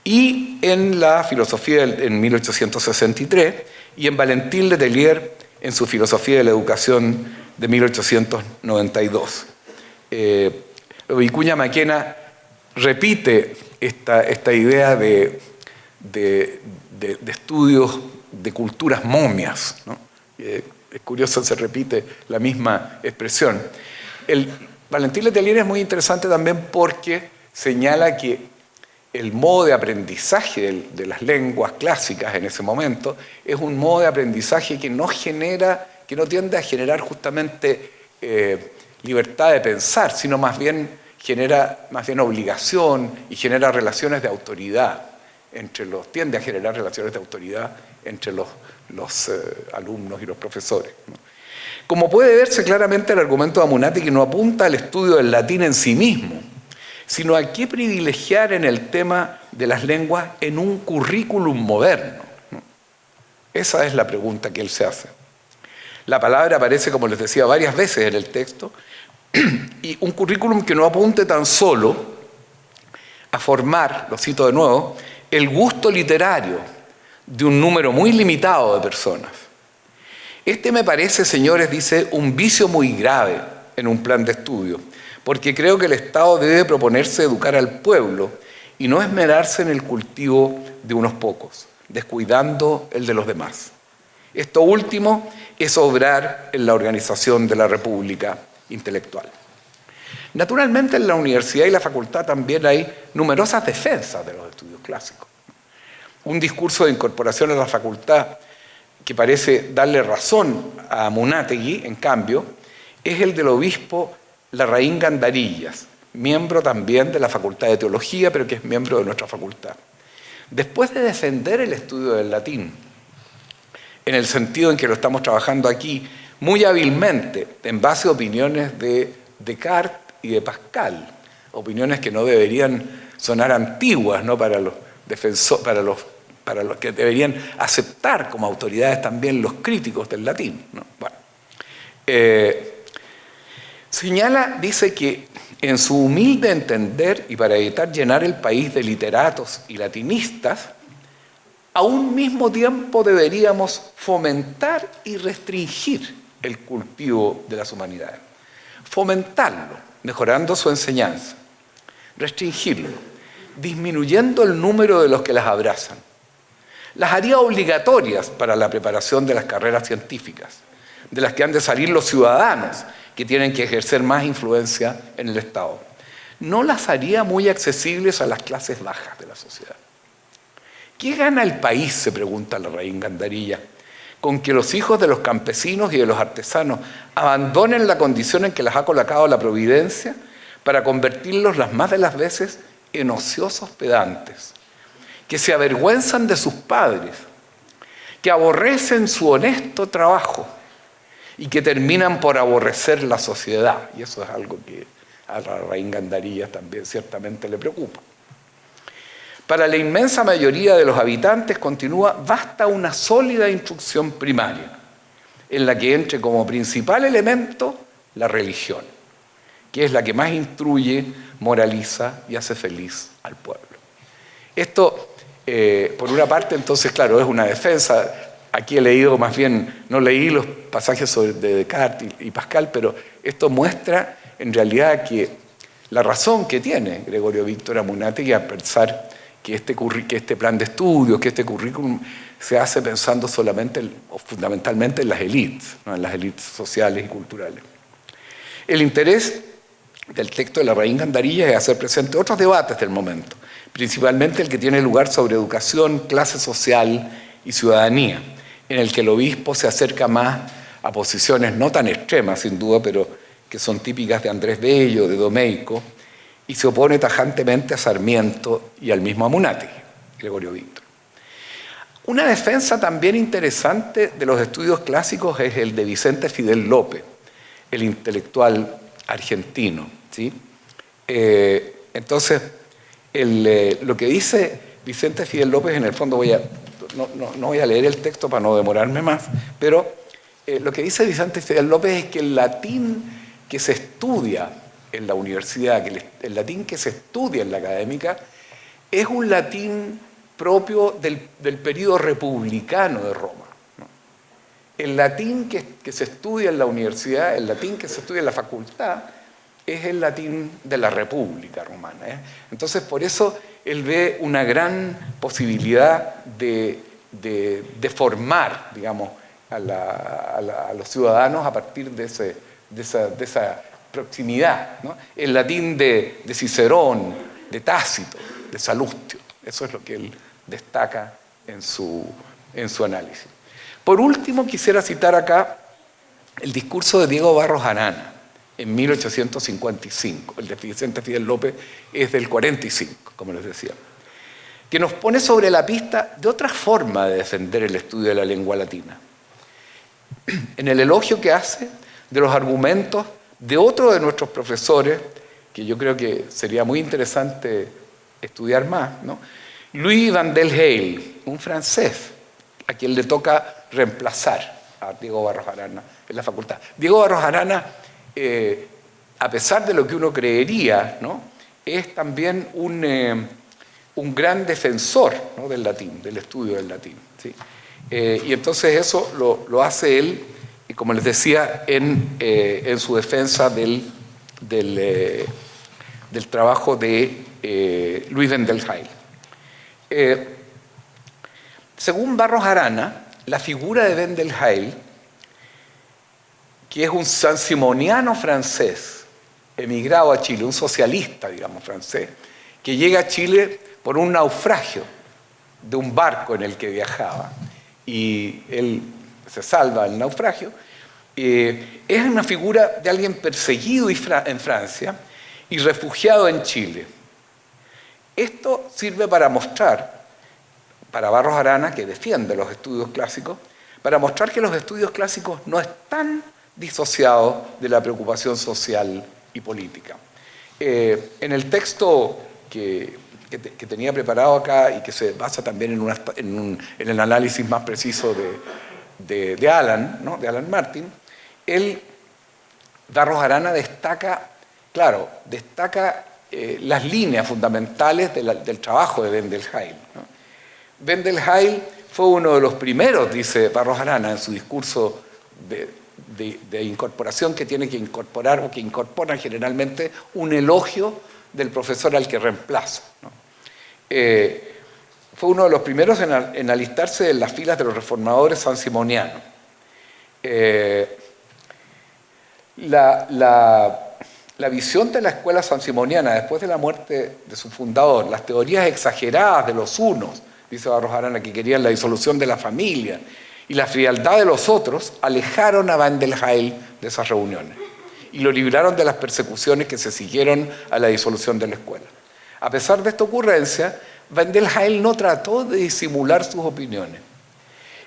y en la filosofía en 1863 y en Valentín Letelier en su filosofía de la educación de 1892. Eh, Vicuña Maquena repite esta, esta idea de, de, estudios de culturas momias. Eh, es curioso, se repite la misma expresión. El Valentín Letelier es muy interesante también porque señala que el modo de aprendizaje de, las lenguas clásicas en ese momento es un modo de aprendizaje que no genera, que no tiende a generar justamente eh, libertad de pensar, sino más bien genera más bien obligación y genera relaciones de autoridad entre los, tiende a generar relaciones de autoridad entre los, los eh, alumnos y los profesores. Como puede verse claramente, el argumento de Amunati que no apunta al estudio del latín en sí mismo, sino a qué privilegiar en el tema de las lenguas en un currículum moderno. Esa es la pregunta que él se hace. La palabra aparece, como les decía, varias veces en el texto, y un currículum que no apunte tan solo a formar, lo cito de nuevo, el gusto literario de un número muy limitado de personas. Este me parece, señores, dice, un vicio muy grave en un plan de estudio, porque creo que el Estado debe proponerse educar al pueblo y no esmerarse en el cultivo de unos pocos, descuidando el de los demás. Esto último es obrar en la organización de la República intelectual. Naturalmente en la universidad y la facultad también hay numerosas defensas de los estudios clásicos. Un discurso de incorporación a la facultad que parece darle razón a Munátegui, en cambio, es el del obispo Larraín Gandarillas, miembro también de la Facultad de Teología, pero que es miembro de nuestra facultad. Después de defender el estudio del latín, en el sentido en que lo estamos trabajando aquí, muy hábilmente, en base a opiniones de Descartes y de Pascal, opiniones que no deberían sonar antiguas ¿no? para los defensores, para los, para los que deberían aceptar como autoridades también los críticos del latín. Bueno, eh, señala, dice que en su humilde entender y para evitar llenar el país de literatos y latinistas, a un mismo tiempo deberíamos fomentar y restringir el cultivo de las humanidades. Fomentarlo, mejorando su enseñanza. Restringirlo, disminuyendo el número de los que las abrazan. Las haría obligatorias para la preparación de las carreras científicas, de las que han de salir los ciudadanos, que tienen que ejercer más influencia en el Estado. No las haría muy accesibles a las clases bajas de la sociedad. ¿Qué gana el país? se pregunta la reina Gandarilla con que los hijos de los campesinos y de los artesanos abandonen la condición en que les ha colocado la providencia para convertirlos las más de las veces en ociosos pedantes, que se avergüenzan de sus padres, que aborrecen su honesto trabajo y que terminan por aborrecer la sociedad. Y eso es algo que a la Raín Gandarillas también ciertamente le preocupa. Para la inmensa mayoría de los habitantes, continúa, basta una sólida instrucción primaria, en la que entre como principal elemento la religión, que es la que más instruye, moraliza y hace feliz al pueblo. Esto, eh, por una parte, entonces, claro, es una defensa. Aquí he leído, más bien, no leí los pasajes de Descartes y Pascal, pero esto muestra en realidad que la razón que tiene Gregorio Víctor Amunátegui a pensar que este, que este plan de estudio, que este currículum se hace pensando solamente o fundamentalmente en las élites, en las élites sociales y culturales. El interés del texto de la Raíz Gandarilla es hacer presente otros debates del momento, principalmente el que tiene lugar sobre educación, clase social y ciudadanía, en el que el obispo se acerca más a posiciones no tan extremas, sin duda, pero que son típicas de Andrés Bello, de Domeico, y se opone tajantemente a Sarmiento y al mismo Amunati, Gregorio Víctor. Una defensa también interesante de los estudios clásicos es el de Vicente Fidel López, el intelectual argentino. ¿sí? Eh, entonces, eh, lo que dice Vicente Fidel López, en el fondo voy a, no, voy a leer el texto para no demorarme más, pero eh, lo que dice Vicente Fidel López es que el latín que se estudia en la universidad, que el latín que se estudia en la académica, es un latín propio del, del periodo republicano de Roma. El latín que, se estudia en la universidad, el latín que se estudia en la facultad, es el latín de la República Romana. ¿eh? Entonces, por eso él ve una gran posibilidad de, formar, digamos, a, los ciudadanos a partir de, ese, de esa proximidad. El latín de, Cicerón, de Tácito, de Salustio. Eso es lo que él destaca en su, en su análisis. Por último, quisiera citar acá el discurso de Diego Barros Arana en 1855. El de Vicente Fidel López es del 45, como les decía, que nos pone sobre la pista de otra forma de defender el estudio de la lengua latina. En el elogio que hace de los argumentos de otro de nuestros profesores, que yo creo que sería muy interesante estudiar más, ¿no? Louis Van del Hale, un francés, a quien le toca reemplazar a Diego Barros Arana en la facultad. Diego Barros Arana, eh, a pesar de lo que uno creería, ¿no? es también un, eh, un gran defensor del latín, del estudio del latín. Eh, y entonces eso lo, lo hace él y como les decía, en, eh, su defensa del, del, eh, trabajo de eh, Luis Wendelheim. según Barros Arana, la figura de Wendelheim, que es un sansimoniano francés, emigrado a Chile, un socialista, digamos, francés, que llega a Chile por un naufragio de un barco en el que viajaba. Y él se salva el naufragio, eh, es una figura de alguien perseguido en Francia y refugiado en Chile. Esto sirve para mostrar, para Barros Arana, que defiende los estudios clásicos, para mostrar que los estudios clásicos no están disociados de la preocupación social y política. Eh, en el texto que, tenía preparado acá y que se basa también en, el análisis más preciso de, de, Alan, ¿no? de Alan Martin, él, Darros Arana, destaca, claro, destaca eh, las líneas fundamentales del trabajo de Wendelheim. Wendelheim fue uno de los primeros, dice Barros Arana en su discurso de, incorporación que tiene que incorporar o que incorpora generalmente un elogio del profesor al que reemplaza. Eh, fue uno de los primeros en, alistarse en las filas de los reformadores sansimonianos. Eh, la, visión de la escuela sansimoniana después de la muerte de su fundador, las teorías exageradas de los unos, dice Barros Arana, que querían la disolución de la familia, y la frialdad de los otros, alejaron a Van del Heil de esas reuniones y lo libraron de las persecuciones que se siguieron a la disolución de la escuela. A pesar de esta ocurrencia, Heil no trató de disimular sus opiniones.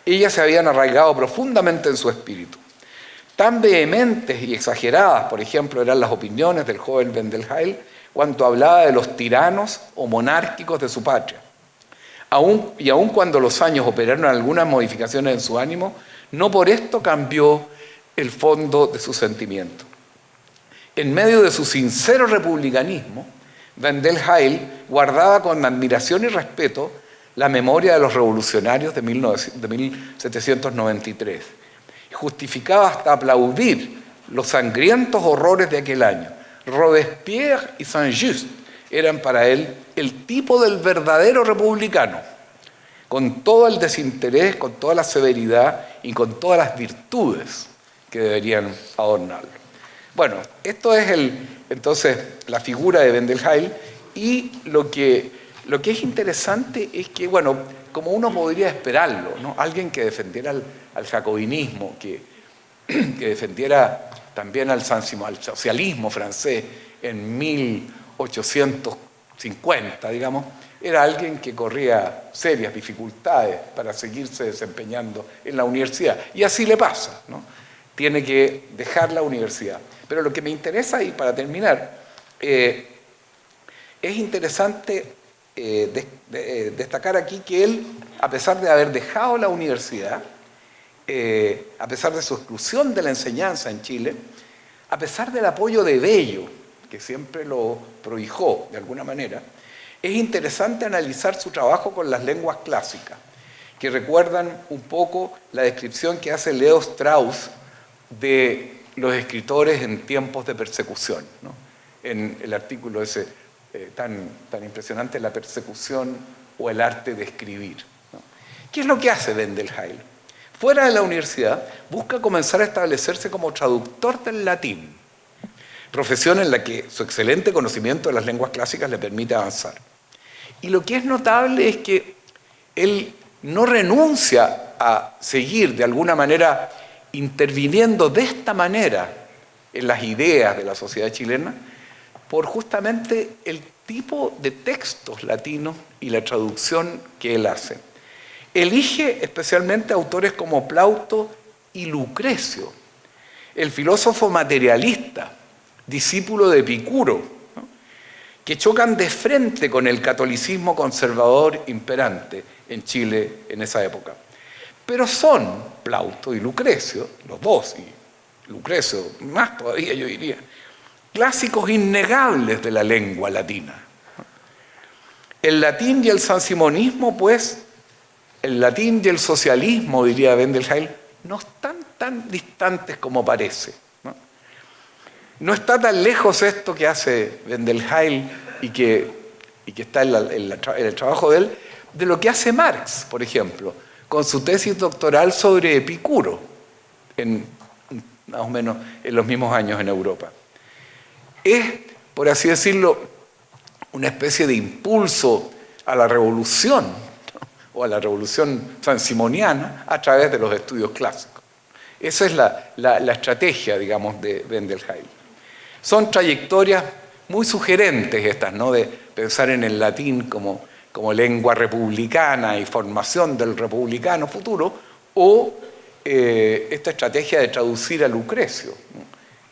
Ellas se habían arraigado profundamente en su espíritu. Tan vehementes y exageradas, por ejemplo, eran las opiniones del joven Wendelheil cuando hablaba de los tiranos o monárquicos de su patria. y aun cuando los años operaron algunas modificaciones en su ánimo, no por esto cambió el fondo de su sentimiento. En medio de su sincero republicanismo, Wendelheil guardaba con admiración y respeto la memoria de los revolucionarios de 1793 justificaba hasta aplaudir los sangrientos horrores de aquel año. Robespierre y Saint-Just eran para él el tipo del verdadero republicano, con todo el desinterés, con toda la severidad y con todas las virtudes que deberían adornarlo. Bueno, esto es entonces la figura de Wendelheil y lo que, es interesante es que, bueno, como uno podría esperarlo, alguien que defendiera al, jacobinismo, que, defendiera también al, al socialismo francés en 1850, digamos, era alguien que corría serias dificultades para seguirse desempeñando en la universidad. Y así le pasa, tiene que dejar la universidad. Pero lo que me interesa, y para terminar, eh, es interesante eh, eh, destacar aquí que él, a pesar de haber dejado la universidad, a pesar de su exclusión de la enseñanza en Chile, a pesar del apoyo de Bello, que siempre lo prohijó de alguna manera, es interesante analizar su trabajo con las lenguas clásicas, que recuerdan un poco la descripción que hace Leo Strauss de los escritores en tiempos de persecución, en el artículo ese eh, tan, tan impresionante, la persecución o el arte de escribir. ¿Qué es lo que hace Wendelheil? Fuera de la universidad, busca comenzar a establecerse como traductor del latín, profesión en la que su excelente conocimiento de las lenguas clásicas le permite avanzar. Y lo que es notable es que él no renuncia a seguir de alguna manera interviniendo de esta manera en las ideas de la sociedad chilena, por justamente el tipo de textos latinos y la traducción que él hace. Elige especialmente autores como Plauto y Lucrecio, el filósofo materialista, discípulo de Epicuro, que chocan de frente con el catolicismo conservador imperante en Chile en esa época. Pero son Plauto y Lucrecio, los dos, y Lucrecio más todavía yo diría, clásicos innegables de la lengua latina. El latín y el sansimonismo, pues, el latín y el socialismo, diría Wendelheil, no están tan distantes como parece. No, está tan lejos esto que hace Wendelheil y que, y que está en, en el trabajo de él, de lo que hace Marx, por ejemplo, con su tesis doctoral sobre Epicuro, en, más o menos en los mismos años en Europa es, por así decirlo, una especie de impulso a la revolución o a la revolución sansimoniana a través de los estudios clásicos. Esa es la, estrategia, digamos, de Wendelheil. Son trayectorias muy sugerentes estas, ¿no? De pensar en el latín como, como lengua republicana y formación del republicano futuro, o eh, esta estrategia de traducir a Lucrecio,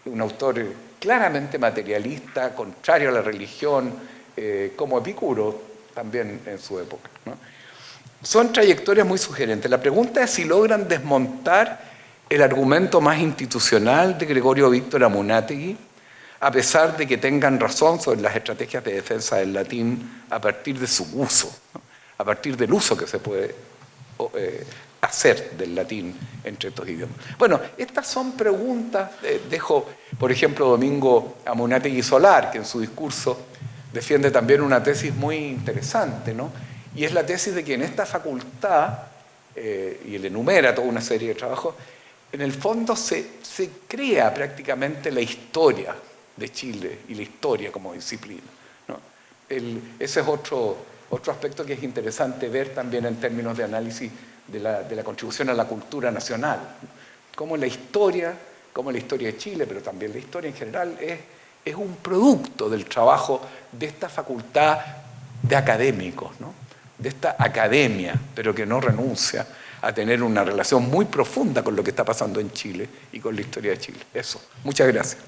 un autor claramente materialista, contrario a la religión, eh, como Epicuro también en su época. Son trayectorias muy sugerentes. La pregunta es si logran desmontar el argumento más institucional de Gregorio Víctor Amunátegui, a pesar de que tengan razón sobre las estrategias de defensa del latín a partir de su uso, a partir del uso que se puede eh, hacer del latín entre estos idiomas. Bueno, estas son preguntas, eh, dejo por ejemplo Domingo Amunategui Solar, que en su discurso defiende también una tesis muy interesante, ¿no? y es la tesis de que en esta facultad, eh, y él enumera toda una serie de trabajos, en el fondo se, se crea prácticamente la historia de Chile y la historia como disciplina. ¿no? ese es otro, otro aspecto que es interesante ver también en términos de análisis de la, contribución a la cultura nacional. Como la historia, como la historia de Chile, pero también la historia en general, es, es un producto del trabajo de esta facultad de académicos, de esta academia, pero que no renuncia a tener una relación muy profunda con lo que está pasando en Chile y con la historia de Chile. Eso. Muchas gracias.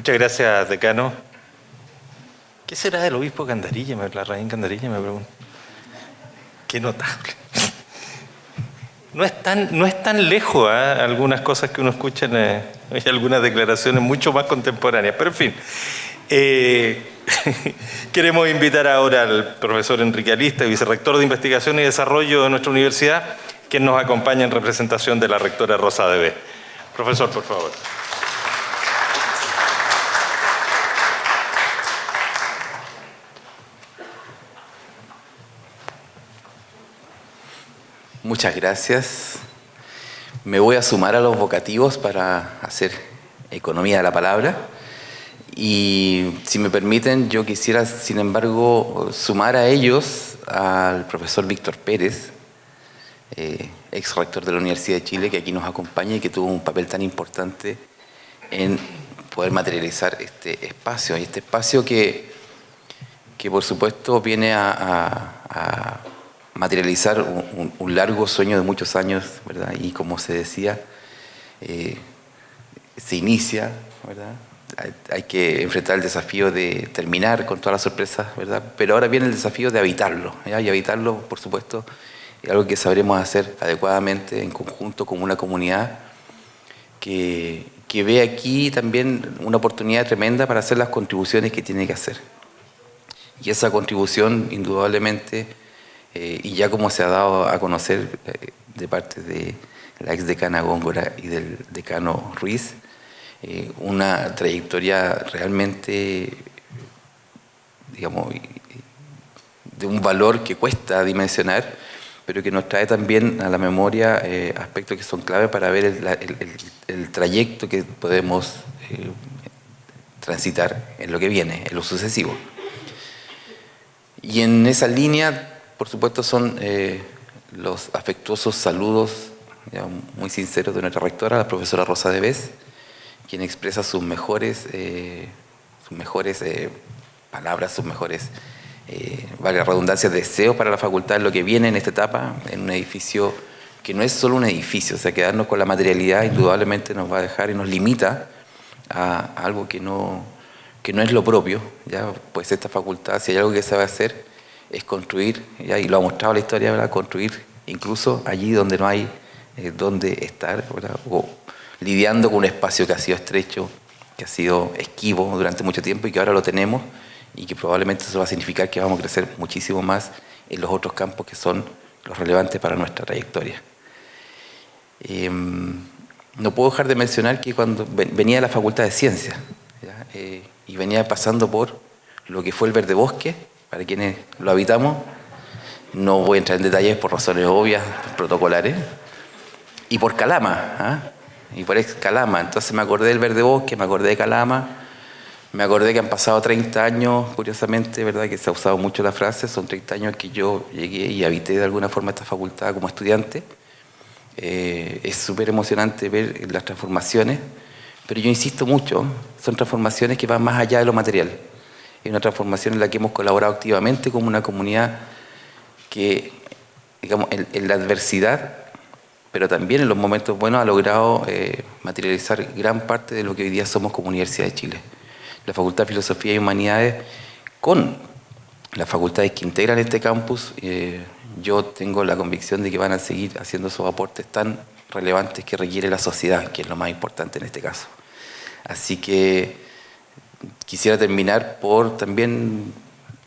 Muchas gracias, decano. ¿Qué será del obispo Candarilla? La reina Candarilla me pregunta. Qué notable. No es tan, no es tan lejos ¿eh? algunas cosas que uno escucha en eh, algunas declaraciones mucho más contemporáneas. Pero en fin, eh, queremos invitar ahora al profesor Enrique Alista, vicerrector de Investigación y Desarrollo de nuestra universidad, que nos acompaña en representación de la rectora Rosa Debe. Profesor, por favor. Muchas gracias. Me voy a sumar a los vocativos para hacer economía de la palabra. Y si me permiten, yo quisiera, sin embargo, sumar a ellos al profesor Víctor Pérez, eh, ex rector de la Universidad de Chile, que aquí nos acompaña y que tuvo un papel tan importante en poder materializar este espacio. Y este espacio que, que por supuesto, viene a materializar un, largo sueño de muchos años, ¿verdad? Y como se decía, eh, se inicia, ¿verdad? Hay, que enfrentar el desafío de terminar con todas las sorpresas, ¿verdad? Pero ahora viene el desafío de habitarlo, Y habitarlo, por supuesto, es algo que sabremos hacer adecuadamente en conjunto con una comunidad que, que ve aquí también una oportunidad tremenda para hacer las contribuciones que tiene que hacer. Y esa contribución, indudablemente, eh, y ya como se ha dado a conocer eh, de parte de la ex decana Góngora y del decano Ruiz, eh, una trayectoria realmente, digamos, de un valor que cuesta dimensionar, pero que nos trae también a la memoria aspectos que son clave para ver el, trayecto que podemos transitar en lo que viene, en lo sucesivo. Y en esa línea por supuesto, son eh, los afectuosos saludos muy sinceros de nuestra rectora, la profesora Rosa Debes, quien expresa sus mejores, eh, sus mejores eh, palabras, sus mejores, valga redundancia, deseos para la facultad lo que viene en esta etapa, en un edificio que no es solo un edificio, o sea, quedarnos con la materialidad indudablemente nos va a dejar y nos limita a, algo que no, que no es lo propio, ya pues esta facultad, si hay algo que a hacer, es construir, y lo ha mostrado la historia, ¿verdad? construir incluso allí donde no hay eh, donde estar, o lidiando con un espacio que ha sido estrecho, que ha sido esquivo durante mucho tiempo y que ahora lo tenemos y que probablemente eso va a significar que vamos a crecer muchísimo más en los otros campos que son los relevantes para nuestra trayectoria. Em, no puedo dejar de mencionar que cuando venía de la Facultad de Ciencias eh, y venía pasando por lo que fue el Verde Bosque, para quienes lo habitamos. No voy a entrar en detalles por razones obvias, protocolares. Y por Calama, ¿ah? y por Calama. Entonces me acordé del Verde Bosque, me acordé de Calama, me acordé que han pasado 30 años, curiosamente, ¿verdad? que se ha usado mucho la frase, son 30 años que yo llegué y habité de alguna forma esta facultad como estudiante. Eh, es súper emocionante ver las transformaciones, pero yo insisto mucho, son transformaciones que van más allá de lo material es una transformación en la que hemos colaborado activamente como una comunidad que, digamos, en, la adversidad, pero también en los momentos buenos ha logrado eh, materializar gran parte de lo que hoy día somos como Universidad de Chile. La Facultad de Filosofía y Humanidades, con las facultades que integran este campus, eh, yo tengo la convicción de que van a seguir haciendo esos aportes tan relevantes que requiere la sociedad, que es lo más importante en este caso. Así que quisiera terminar por también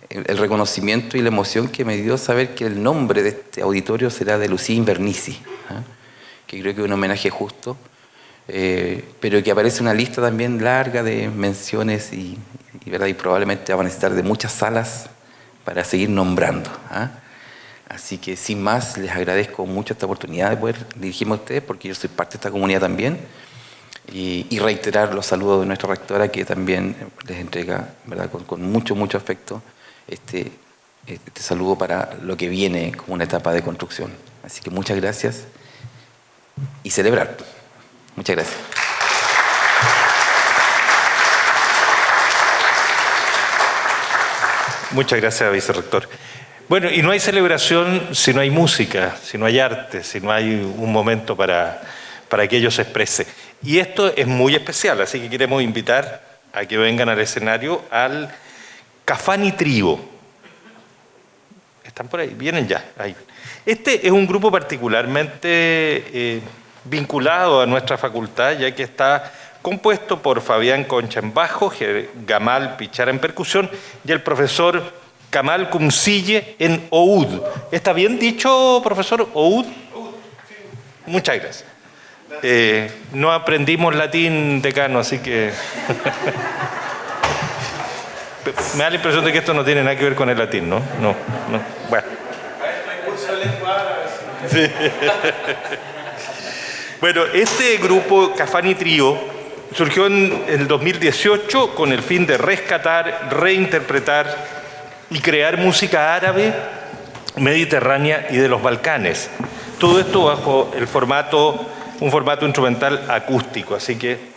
el reconocimiento y la emoción que me dio saber que el nombre de este auditorio será de Lucía Invernici, ¿ah? que creo que es un homenaje justo, eh, pero que aparece una lista también larga de menciones y, ¿verdad? y probablemente va a necesitar de muchas salas para seguir nombrando. ¿ah? Así que sin más, les agradezco mucho esta oportunidad de poder dirigirme a ustedes, porque yo soy parte de esta comunidad también, y, reiterar los saludos de nuestra rectora que también les entrega ¿verdad? Con, mucho, mucho afecto este, este saludo para lo que viene como una etapa de construcción. Así que muchas gracias y celebrar. Muchas gracias. Muchas gracias, vicerrector. Bueno, y no hay celebración si no hay música, si no hay arte, si no hay un momento para, para que ello se exprese. Y esto es muy especial, así que queremos invitar a que vengan al escenario al Cafani Trio. ¿Están por ahí? Vienen ya. Ahí. Este es un grupo particularmente eh, vinculado a nuestra facultad, ya que está compuesto por Fabián Concha en bajo, Gamal Pichara en percusión y el profesor Kamal Kumsille en oud. ¿Está bien dicho, profesor? ¿Oud? Muchas gracias. Eh, no aprendimos latín, decano, así que... Me da la impresión de que esto no tiene nada que ver con el latín, ¿no? No, no. Bueno. bueno, este grupo Cafani Trio surgió en el 2018 con el fin de rescatar, reinterpretar y crear música árabe, mediterránea y de los Balcanes. Todo esto bajo el formato un formato instrumental acústico. Así que,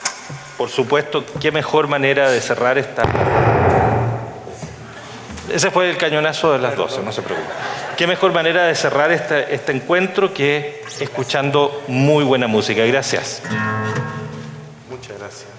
por supuesto, qué mejor manera de cerrar esta... Ese fue el cañonazo de las 12, no se preocupe. Qué mejor manera de cerrar este, este encuentro que escuchando muy buena música. Gracias. Muchas gracias.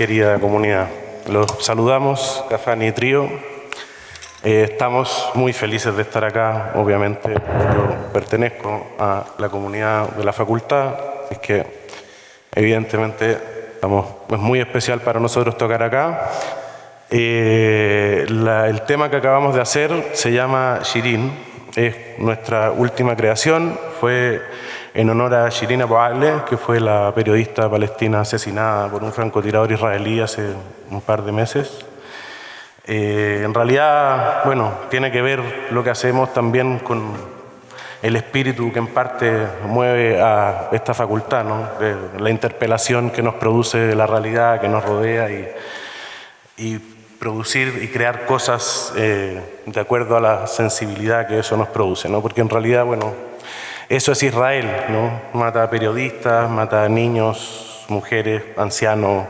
Querida comunidad. Los saludamos, Cafani y Trío. Eh, estamos muy felices de estar acá, obviamente. Yo pertenezco a la comunidad de la facultad, es que evidentemente estamos, es muy especial para nosotros tocar acá. Eh, la- el tema que acabamos de hacer se llama Shirin, es nuestra última creación, fue en honor a Shirin Abu que fue la periodista palestina asesinada por un francotirador israelí hace un par de meses. Eh, en realidad, bueno, tiene que ver lo que hacemos también con el espíritu que en parte mueve a esta facultad, ¿no? De la interpelación que nos produce la realidad que nos rodea y, y producir y crear cosas eh, de acuerdo a la sensibilidad que eso nos produce, ¿no? Porque en realidad, bueno, eso es Israel, ¿no? Mata a periodistas, mata a niños, mujeres, ancianos,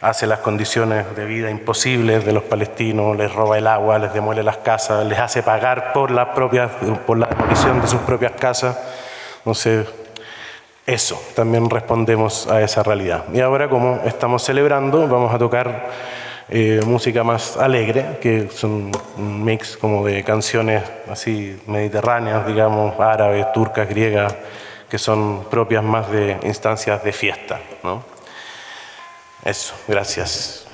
hace las condiciones de vida imposibles de los palestinos, les roba el agua, les demuele las casas, les hace pagar por la, propia, por la demolición de sus propias casas. Entonces, eso, también respondemos a esa realidad. Y ahora, como estamos celebrando, vamos a tocar eh, música más alegre, que es un, mix como de canciones así mediterráneas, digamos, árabes, turcas, griegas, que son propias más de instancias de fiesta, ¿no? Eso, gracias.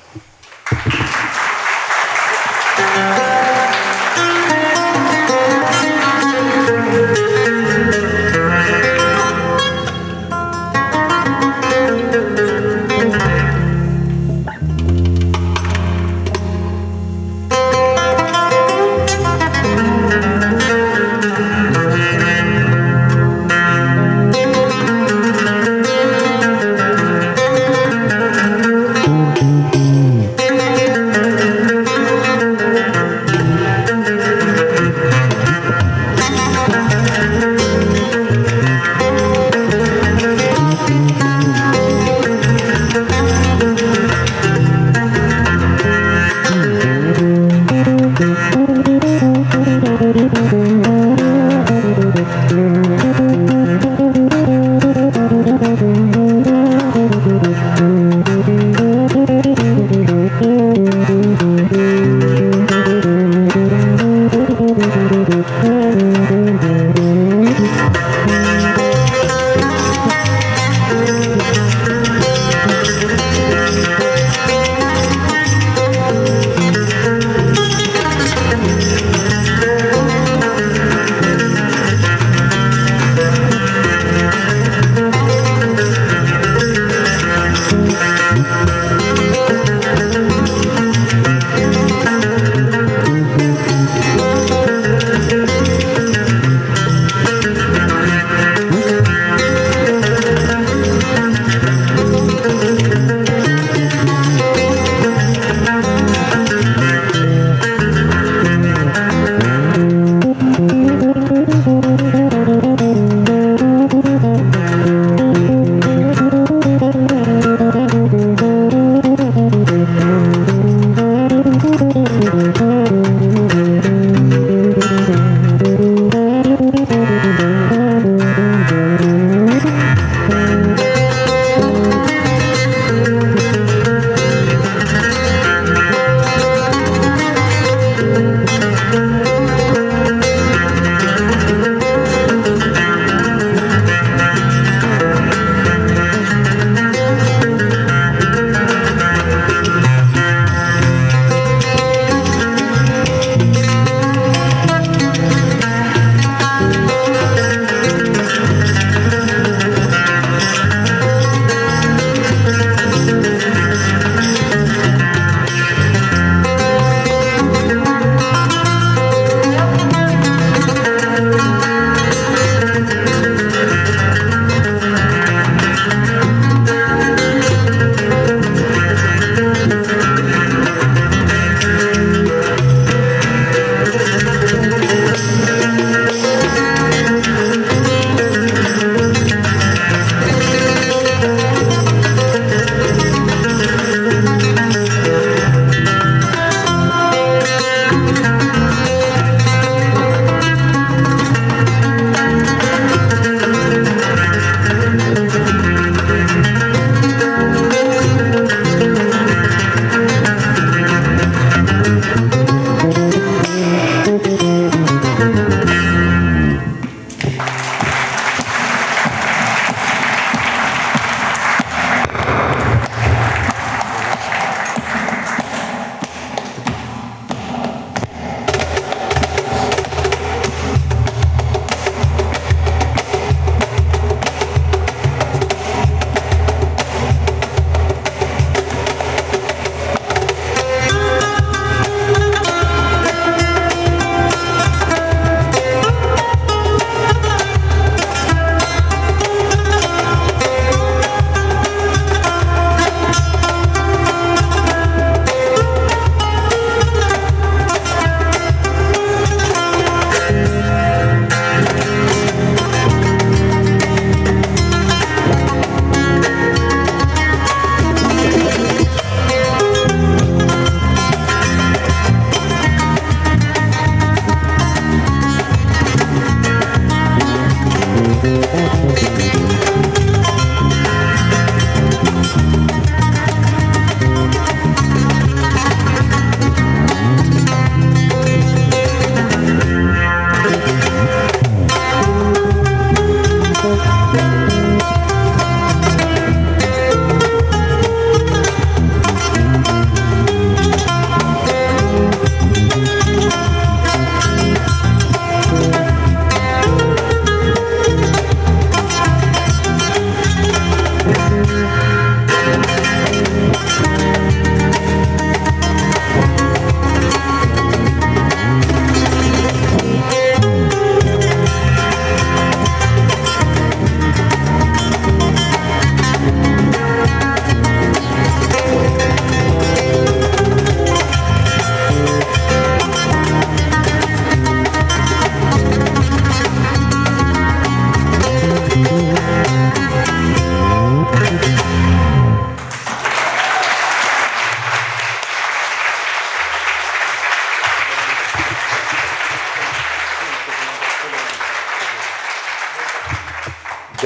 Mm-hmm.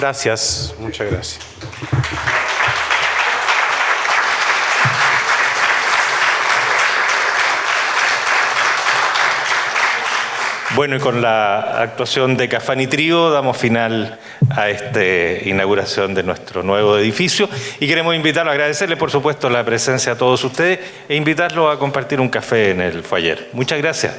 Gracias, muchas gracias. Bueno, y con la actuación de Cafani Trío damos final a esta inauguración de nuestro nuevo edificio y queremos invitarlos, agradecerles por supuesto la presencia a todos ustedes e invitarlos a compartir un café en el foyer. Muchas gracias.